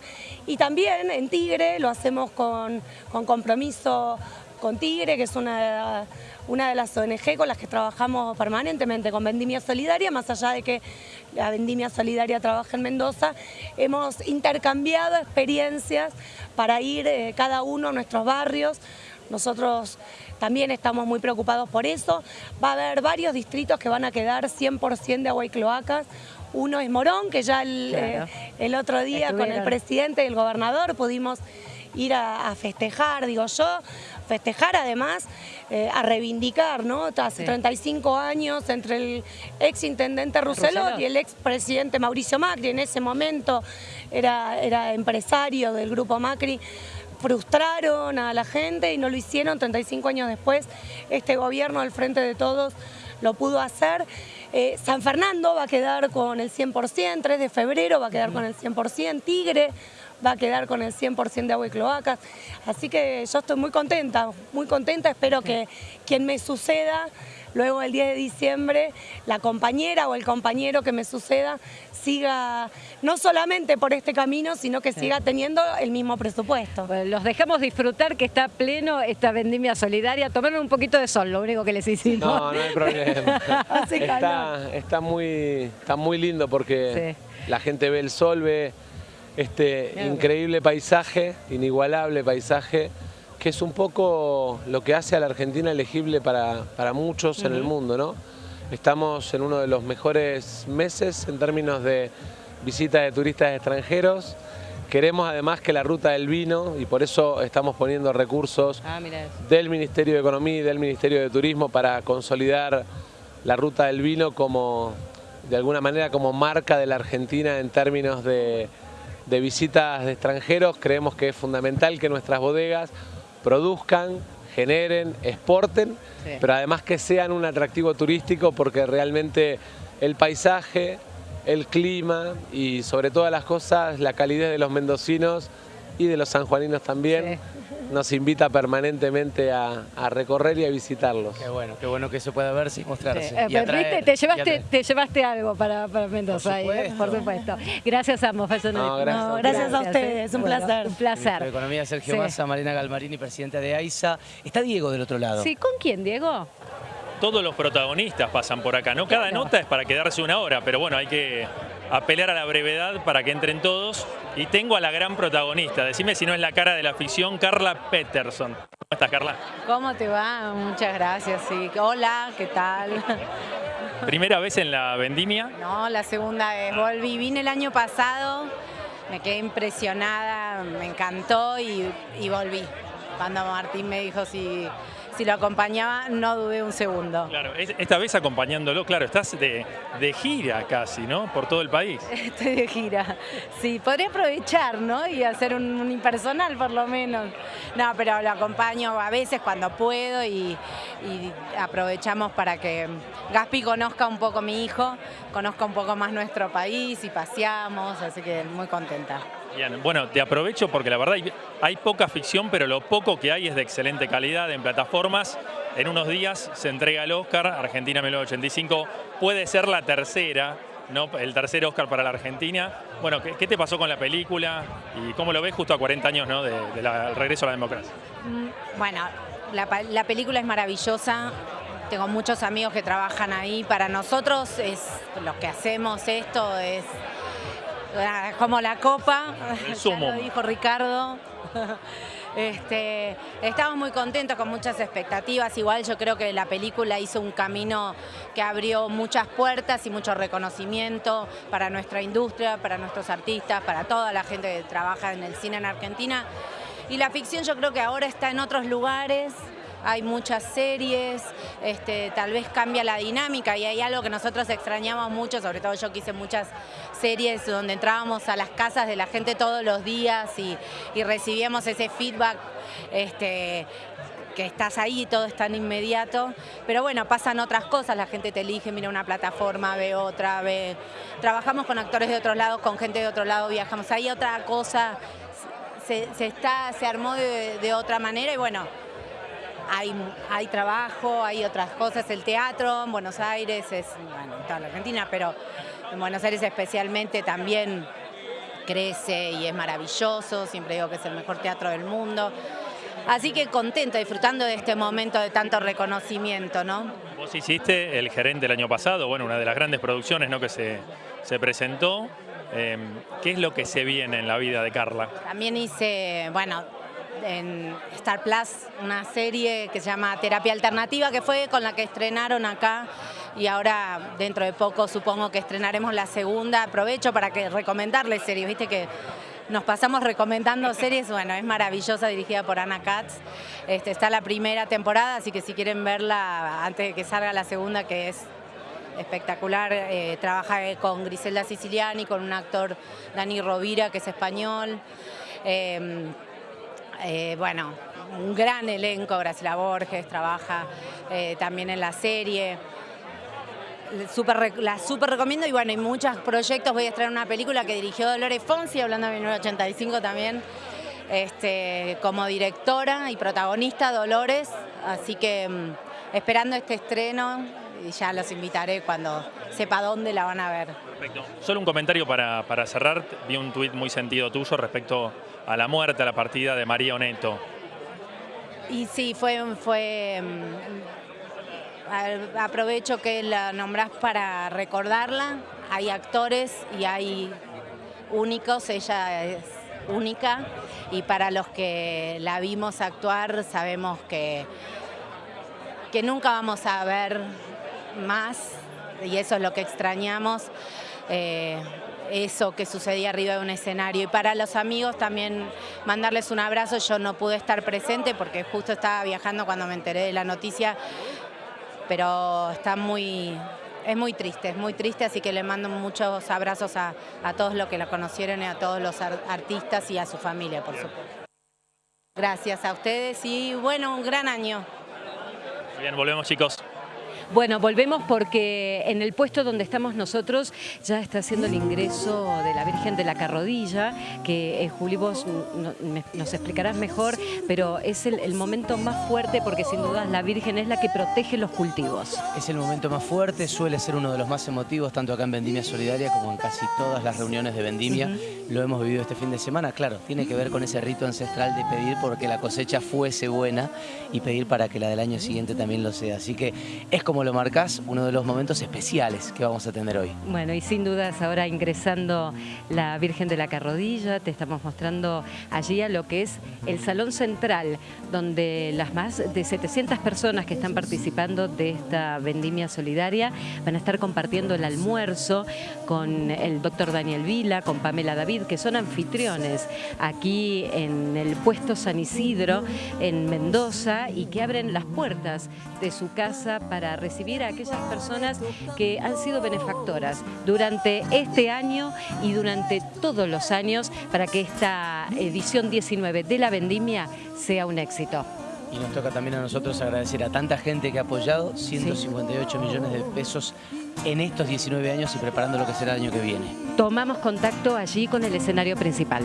y también en Tigre lo hacemos con, con compromiso con Tigre, que es una una de las ONG con las que trabajamos permanentemente con Vendimia Solidaria, más allá de que la Vendimia Solidaria trabaja en Mendoza, hemos intercambiado experiencias para ir eh, cada uno a nuestros barrios. Nosotros también estamos muy preocupados por eso. Va a haber varios distritos que van a quedar 100% de agua y cloacas. Uno es Morón, que ya el, Claro. eh, el otro día con el presidente y el gobernador pudimos ir a, a festejar, digo yo, festejar además, eh, a reivindicar, ¿no? Hace Sí. 35 años entre el ex intendente Rousselot Rousselot. y el ex presidente Mauricio Macri, en ese momento era, era empresario del grupo Macri, frustraron a la gente y no lo hicieron 35 años después. Este gobierno al frente de todos lo pudo hacer. Eh, San Fernando va a quedar con el 100%, 3 de febrero va a quedar con el 100%, Tigre va a quedar con el 100% de agua y cloacas. Así que yo estoy muy contenta, muy contenta. Espero que quien me suceda luego el 10 de diciembre, la compañera o el compañero que me suceda siga no solamente por este camino, sino que siga teniendo el mismo presupuesto. Los dejamos disfrutar que está pleno esta vendimia solidaria. Tomaron un poquito de sol, lo único que les hicimos. No, no hay problema. Está, está, muy, está muy lindo porque la gente ve el sol, ve este increíble paisaje, inigualable paisaje, que es un poco lo que hace a la Argentina elegible para, para muchos en el mundo, ¿no? Estamos en uno de los mejores meses en términos de visita de turistas extranjeros. Queremos además que la ruta del vino, y por eso estamos poniendo recursos Ah, del Ministerio de Economía y del Ministerio de Turismo para consolidar la ruta del vino como, de alguna manera, como marca de la Argentina en términos de, de visitas de extranjeros. Creemos que es fundamental que nuestras bodegas produzcan, generen, exporten, Sí. pero además que sean un atractivo turístico porque realmente el paisaje, el clima y sobre todas las cosas la calidez de los mendocinos y de los sanjuaninos también nos invita permanentemente a, a recorrer y a visitarlos. Qué bueno, qué bueno que eso pueda verse y mostrarse. Eh, y atraer, ¿viste? Te llevaste, te llevaste algo para, para Mendoza, Por ahí, ¿eh? supuesto. por supuesto. Gracias a ambos, No, gracias a No, gracias a ustedes, un Bueno, placer. Un placer. de Economía Sergio Sí. Massa, Marina Galmarini, presidenta de AISA. Está Diego del otro lado. Sí, ¿con quién, Diego? Todos los protagonistas pasan por acá, ¿no? Cada Claro. nota es para quedarse una hora, pero bueno, hay que apelar a la brevedad para que entren todos. Y tengo a la gran protagonista, decime si no es la cara de la ficción, Carla Peterson. ¿Cómo estás, Carla? ¿Cómo te va? Muchas gracias. Sí. Hola, ¿qué tal? Primera vez en la vendimia. No, la segunda vez. Volví, vine el año pasado, me quedé impresionada, me encantó y, y volví. Cuando Martín me dijo si, si lo acompañaba, no dudé un segundo. Claro, es- esta vez acompañándolo, claro, estás de, de gira casi, ¿no? Por todo el país. Estoy de gira. Sí, podría aprovechar, ¿no? Y hacer un, un impersonal por lo menos. No, pero lo acompaño a veces cuando puedo y, y aprovechamos para que Gaspi conozca un poco a mi hijo, conozca un poco más nuestro país y paseamos, así que muy contenta. Bueno, te aprovecho porque la verdad hay, poca ficción, pero lo poco que hay es de excelente calidad en plataformas. En unos días se entrega el Oscar, Argentina 1985. Puede ser la tercera, ¿no? El tercer Oscar para la Argentina. Bueno, ¿qué, te pasó con la película y cómo lo ves justo a 40 años ¿no? de- del regreso a la democracia? Mm, Bueno, la, la película es maravillosa. Tengo muchos amigos que trabajan ahí. Para nosotros es lo que hacemos esto es como la copa. El sumo. lo dijo Ricardo. Este, estamos muy contentos con muchas expectativas. Igual yo creo que la película hizo un camino que abrió muchas puertas y mucho reconocimiento para nuestra industria, para nuestros artistas, para toda la gente que trabaja en el cine en Argentina. Y la ficción yo creo que ahora está en otros lugares, hay muchas series, este, tal vez cambia la dinámica y hay algo que nosotros extrañamos mucho, sobre todo yo que hice muchas series donde entrábamos a las casas de la gente todos los días y, recibíamos ese feedback. Este, que estás ahí, todo es tan inmediato, pero bueno, pasan otras cosas, la gente te elige, mira una plataforma, ve otra, ve... Trabajamos con actores de otros lados, con gente de otro lado, viajamos, hay otra cosa, se, se está, se armó de, de otra manera y bueno, hay, hay trabajo, hay otras cosas, el teatro en Buenos Aires, es, bueno, en toda la Argentina, pero en Buenos Aires especialmente también crece y es maravilloso, siempre digo que es el mejor teatro del mundo. Así que contenta, disfrutando de este momento de tanto reconocimiento, ¿no? Vos hiciste El Gerente el año pasado, bueno, una de las grandes producciones ¿no? que se, se presentó. Eh, ¿Qué es lo que se viene en la vida de Carla? También hice, bueno, en Star Plus una serie que se llama Terapia Alternativa, que fue con la que estrenaron acá y ahora dentro de poco supongo que estrenaremos la segunda. Aprovecho para que recomendarles series, viste que nos pasamos recomendando series, bueno, es maravillosa, dirigida por Ana Katz. Este, está la primera temporada, así que si quieren verla antes de que salga la segunda, que es espectacular, eh, trabaja con Griselda Siciliani, con un actor Dani Rovira, que es español. Em, eh, bueno, un gran elenco, Graciela Borges trabaja eh, también en la serie super, la super recomiendo y bueno, hay muchos proyectos. Voy a estrenar una película que dirigió Dolores Fonsi, hablando de 1985 también, este, como directora y protagonista Dolores. Así que mm, esperando este estreno y ya los invitaré cuando sepa dónde la van a ver. Perfecto. Solo un comentario para, para cerrar. Vi un tuit muy sentido tuyo respecto a la muerte, a la partida de María Oneto. Y sí, fue, fue mm, aprovecho que la nombrás para recordarla. Hay actores y hay únicos, ella es única y para los que la vimos actuar sabemos que, que nunca vamos a ver más y eso es lo que extrañamos. Eh, eso que sucedía arriba de un escenario. Y para los amigos también mandarles un abrazo, yo no pude estar presente porque justo estaba viajando cuando me enteré de la noticia, pero está muy, es muy triste, es muy triste, así que le mando muchos abrazos a, todos los que la conocieron y a todos los artistas y a su familia, por supuesto. Gracias a ustedes y bueno, un gran año. Bien, volvemos chicos. Bueno, volvemos porque en el puesto donde estamos nosotros ya está haciendo el ingreso de la Virgen de la Carrodilla, que eh, Juli vos nos explicarás mejor, pero es el, momento más fuerte porque sin duda la Virgen es la que protege los cultivos. Es el momento más fuerte, suele ser uno de los más emotivos, tanto acá en Vendimia Solidaria como en casi todas las reuniones de Vendimia. Lo hemos vivido este fin de semana, claro, tiene que ver con ese rito ancestral de pedir porque la cosecha fuese buena y pedir para que la del año siguiente también lo sea. Así que es como como lo marcas, uno de los momentos especiales que vamos a tener hoy. Bueno, y sin dudas ahora ingresando la Virgen de la Carrodilla, te estamos mostrando allí a lo que es el Salón Central, donde las más de 700 personas que están participando de esta vendimia solidaria van a estar compartiendo el almuerzo con el doctor Daniel Vila, con Pamela David, que son anfitriones aquí en el puesto San Isidro, en Mendoza, y que abren las puertas de su casa para recibir a aquellas personas que han sido benefactoras durante este año y durante todos los años para que esta edición 19 de la vendimia sea un éxito. Y nos toca también a nosotros agradecer a tanta gente que ha apoyado 158 millones de pesos en estos 19 años y preparando lo que será el año que viene. Tomamos contacto allí con el escenario principal.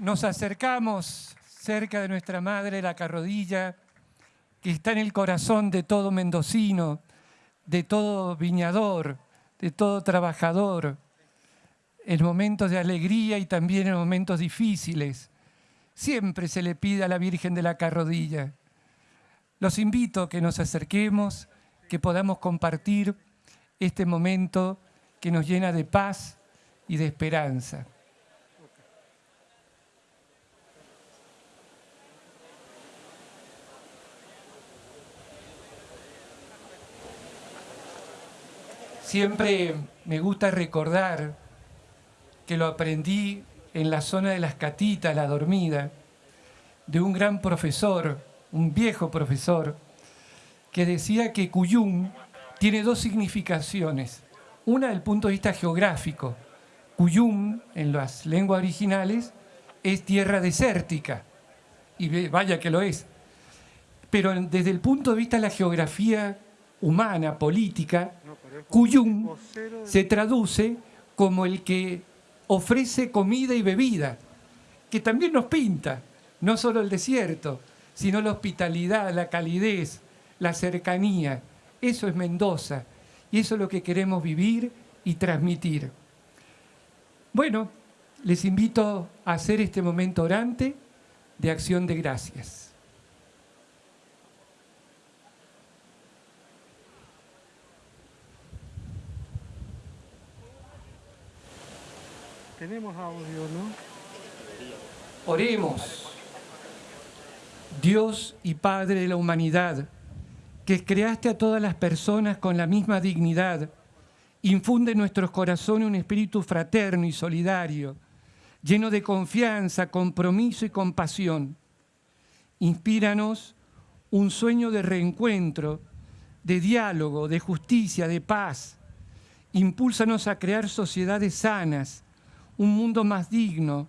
Nos acercamos cerca de nuestra madre, la carrodilla, que está en el corazón de todo mendocino, de todo viñador, de todo trabajador. en momentos de alegría y también en momentos difíciles. Siempre se le pide a la Virgen de la Carrodilla. Los invito a que nos acerquemos, que podamos compartir este momento que nos llena de paz y de esperanza. Siempre me gusta recordar que lo aprendí en la zona de las catitas, la dormida, de un gran profesor, un viejo profesor, que decía que Cuyum tiene dos significaciones. Una del punto de vista geográfico. Cuyum, en las lenguas originales, es tierra desértica. Y vaya que lo es. Pero desde el punto de vista de la geografía humana, política, Cuyum se traduce como el que ofrece comida y bebida, que también nos pinta, no solo el desierto, sino la hospitalidad, la calidez, la cercanía. Eso es Mendoza y eso es lo que queremos vivir y transmitir. Bueno, les invito a hacer este momento orante de acción de gracias. Tenemos audio, ¿no? Oremos. Dios y Padre de la humanidad, que creaste a todas las personas con la misma dignidad, infunde en nuestros corazones un espíritu fraterno y solidario, lleno de confianza, compromiso y compasión. Inspíranos un sueño de reencuentro, de diálogo, de justicia, de paz. Impúlsanos a crear sociedades sanas, un mundo más digno,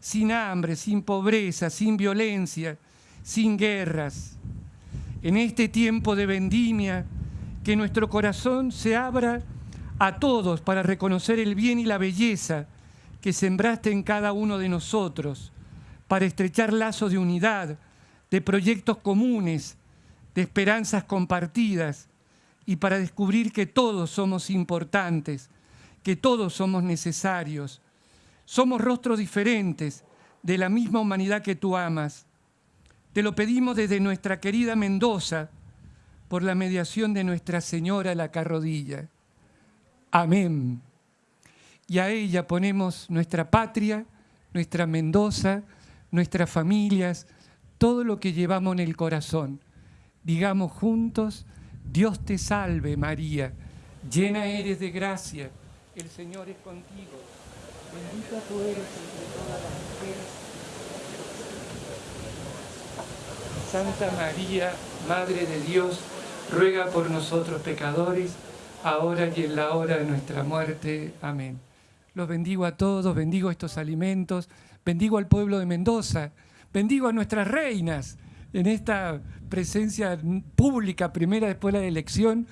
sin hambre, sin pobreza, sin violencia, sin guerras. En este tiempo de vendimia, que nuestro corazón se abra a todos para reconocer el bien y la belleza que sembraste en cada uno de nosotros, para estrechar lazos de unidad, de proyectos comunes, de esperanzas compartidas y para descubrir que todos somos importantes, que todos somos necesarios, somos rostros diferentes de la misma humanidad que tú amas. Te lo pedimos desde nuestra querida Mendoza, por la mediación de Nuestra Señora la Carrodilla. Amén. Y a ella ponemos nuestra patria, nuestra Mendoza, nuestras familias, todo lo que llevamos en el corazón. Digamos juntos, Dios te salve María, llena eres de gracia, el Señor es contigo Bendita tú eres entre todas las mujeres. Santa María, Madre de Dios, ruega por nosotros pecadores, ahora y en la hora de nuestra muerte. Amén. Los bendigo a todos, bendigo estos alimentos, bendigo al pueblo de Mendoza, bendigo a nuestras reinas en esta presencia pública primera después de la elección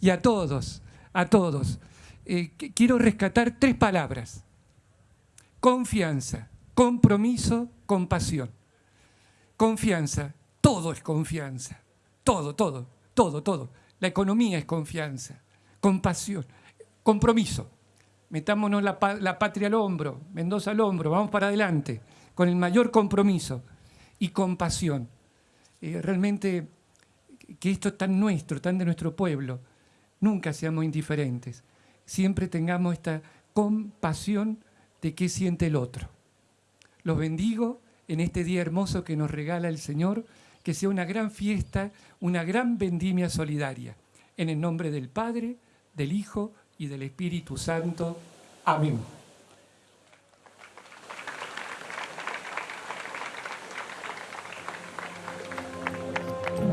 y a todos, a todos. Eh, quiero rescatar tres palabras Confianza, compromiso, compasión. Confianza, todo es confianza. Todo, todo, todo, todo. La economía es confianza. Compasión, compromiso. Metámonos la, patria al hombro, Mendoza al hombro, vamos para adelante, con el mayor compromiso y compasión. Eh, realmente que esto es tan nuestro, tan de nuestro pueblo, nunca seamos indiferentes. Siempre tengamos esta compasión de qué siente el otro. Los bendigo en este día hermoso que nos regala el Señor, que sea una gran fiesta, una gran vendimia solidaria. En el nombre del Padre, del Hijo y del Espíritu Santo. Amén.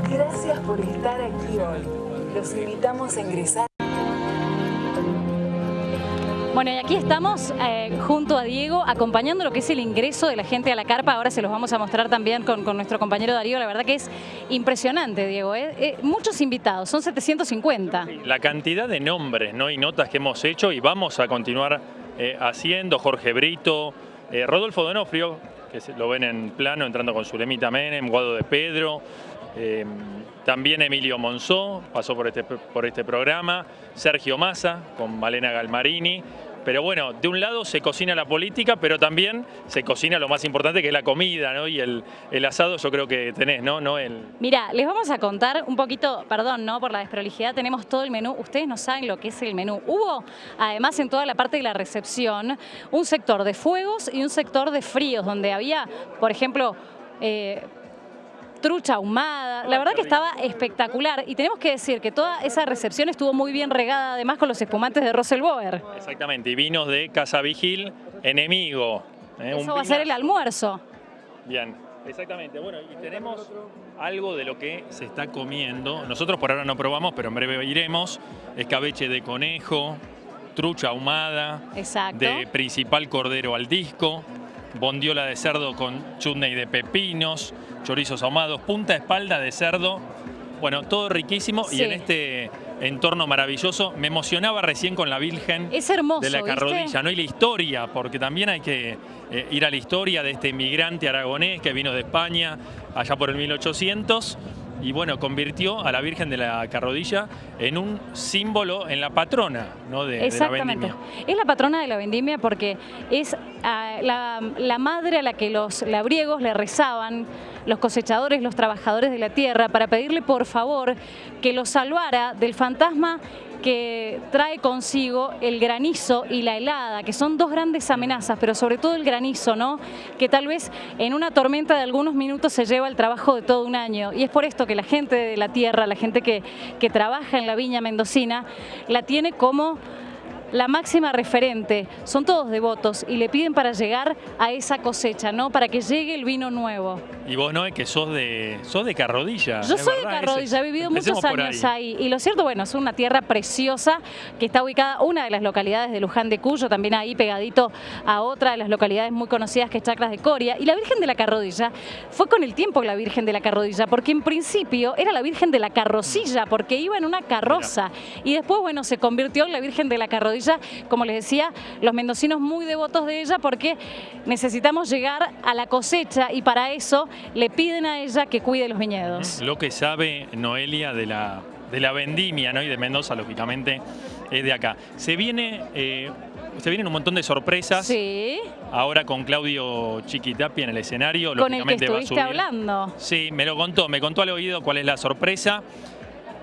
Gracias por estar aquí hoy. Los invitamos a ingresar. Bueno, y aquí estamos eh, junto a Diego acompañando lo que es el ingreso de la gente a la carpa. Ahora se los vamos a mostrar también con, nuestro compañero Darío. La verdad que es impresionante, Diego. ¿eh? Eh, muchos invitados, son 750. La cantidad de nombres ¿no? y notas que hemos hecho y vamos a continuar haciendo. Jorge Brito, Rodolfo Donofrio, que lo ven en plano entrando con Zulemita Menem, Guado de Pedro. También Emilio Monzó pasó por este, por este programa, Sergio Massa con Malena Galmarini, pero bueno, de un lado se cocina la política, pero también se cocina lo más importante que es la comida, ¿no? Y el, el asado yo creo que tenés, ¿no? Mira, les vamos a contar un poquito, perdón, ¿no? Por la desprolijidad, tenemos todo el menú. Ustedes no saben lo que es el menú. Hubo, además, en toda la parte de la recepción, un sector de fuegos y un sector de fríos, donde había, por ejemplo, eh, trucha ahumada. La verdad que estaba espectacular y tenemos que decir que toda esa recepción estuvo muy bien regada además con los espumantes de Russell Boer. Exactamente, y vinos de Casa Vigil, enemigo. ¿eh? Eso va a ser el almuerzo. Bien, exactamente. Bueno, y tenemos algo de lo que se está comiendo. Nosotros por ahora no probamos, pero en breve iremos. Escabeche de conejo, trucha ahumada, de principal cordero al disco, bondiola de cerdo con chutney de pepinos, chorizos ahumados, punta espalda de cerdo. Bueno, todo riquísimo y en este entorno maravilloso. Me emocionaba recién con la Virgen de la Carrodilla, ¿no? Y la historia, porque también hay que eh, ir a la historia de este inmigrante aragonés que vino de España allá por el 1800 y bueno, convirtió a la Virgen de la Carrodilla en un símbolo, en la patrona ¿no? de, la vendimia. Es la patrona de la vendimia porque es ah, la, madre a la que los labriegos le rezaban, los cosechadores, los trabajadores de la tierra, para pedirle por favor que los salvara del fantasma que trae consigo el granizo y la helada, que son dos grandes amenazas, pero sobre todo el granizo, ¿no? Que tal vez en una tormenta de algunos minutos se lleva el trabajo de todo un año. Y es por esto que la gente de la tierra, la gente que, que trabaja en la viña mendocina, la tiene como la máxima referente. Son todos devotos y le piden para llegar a esa cosecha, ¿no? Para que llegue el vino nuevo. Y vos, no es que sos de, sos de Carrodilla. Yo soy de Carrodilla, he vivido muchos años ahí. Y lo cierto, bueno, es una tierra preciosa que está ubicada una de las localidades de Luján de Cuyo, también ahí pegadito a otra de las localidades muy conocidas que es Chacras de Coria. Y la Virgen de la Carrodilla fue con el tiempo la Virgen de la Carrodilla, porque en principio era la Virgen de la Carrocilla, porque iba en una carroza. Y después, bueno, se convirtió en la Virgen de la Carrodilla, como les decía, los mendocinos muy devotos de ella porque necesitamos llegar a la cosecha y para eso le piden a ella que cuide los viñedos. Lo que sabe Noelia de la, de la vendimia ¿no? y de Mendoza, lógicamente, es de acá. Se viene... Eh, se vienen un montón de sorpresas. Sí. Ahora con Claudio Chiquitapia en el escenario. Con el que estuviste hablando. Sí, me lo contó. Me contó al oído cuál es la sorpresa.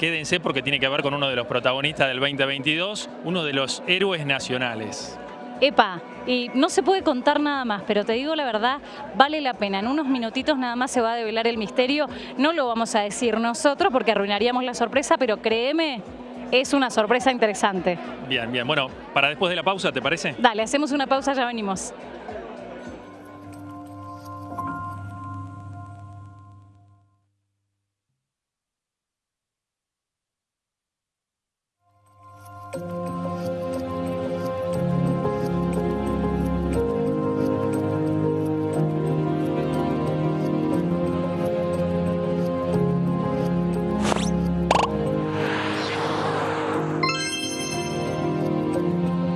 Quédense porque tiene que ver con uno de los protagonistas del 2022, uno de los héroes nacionales. Epa, y no se puede contar nada más, pero te digo la verdad, vale la pena. En unos minutitos nada más se va a develar el misterio. No lo vamos a decir nosotros porque arruinaríamos la sorpresa, pero créeme, es una sorpresa interesante. Bien, bien. Bueno, para después de la pausa, ¿te parece? Dale, hacemos una pausa, ya venimos.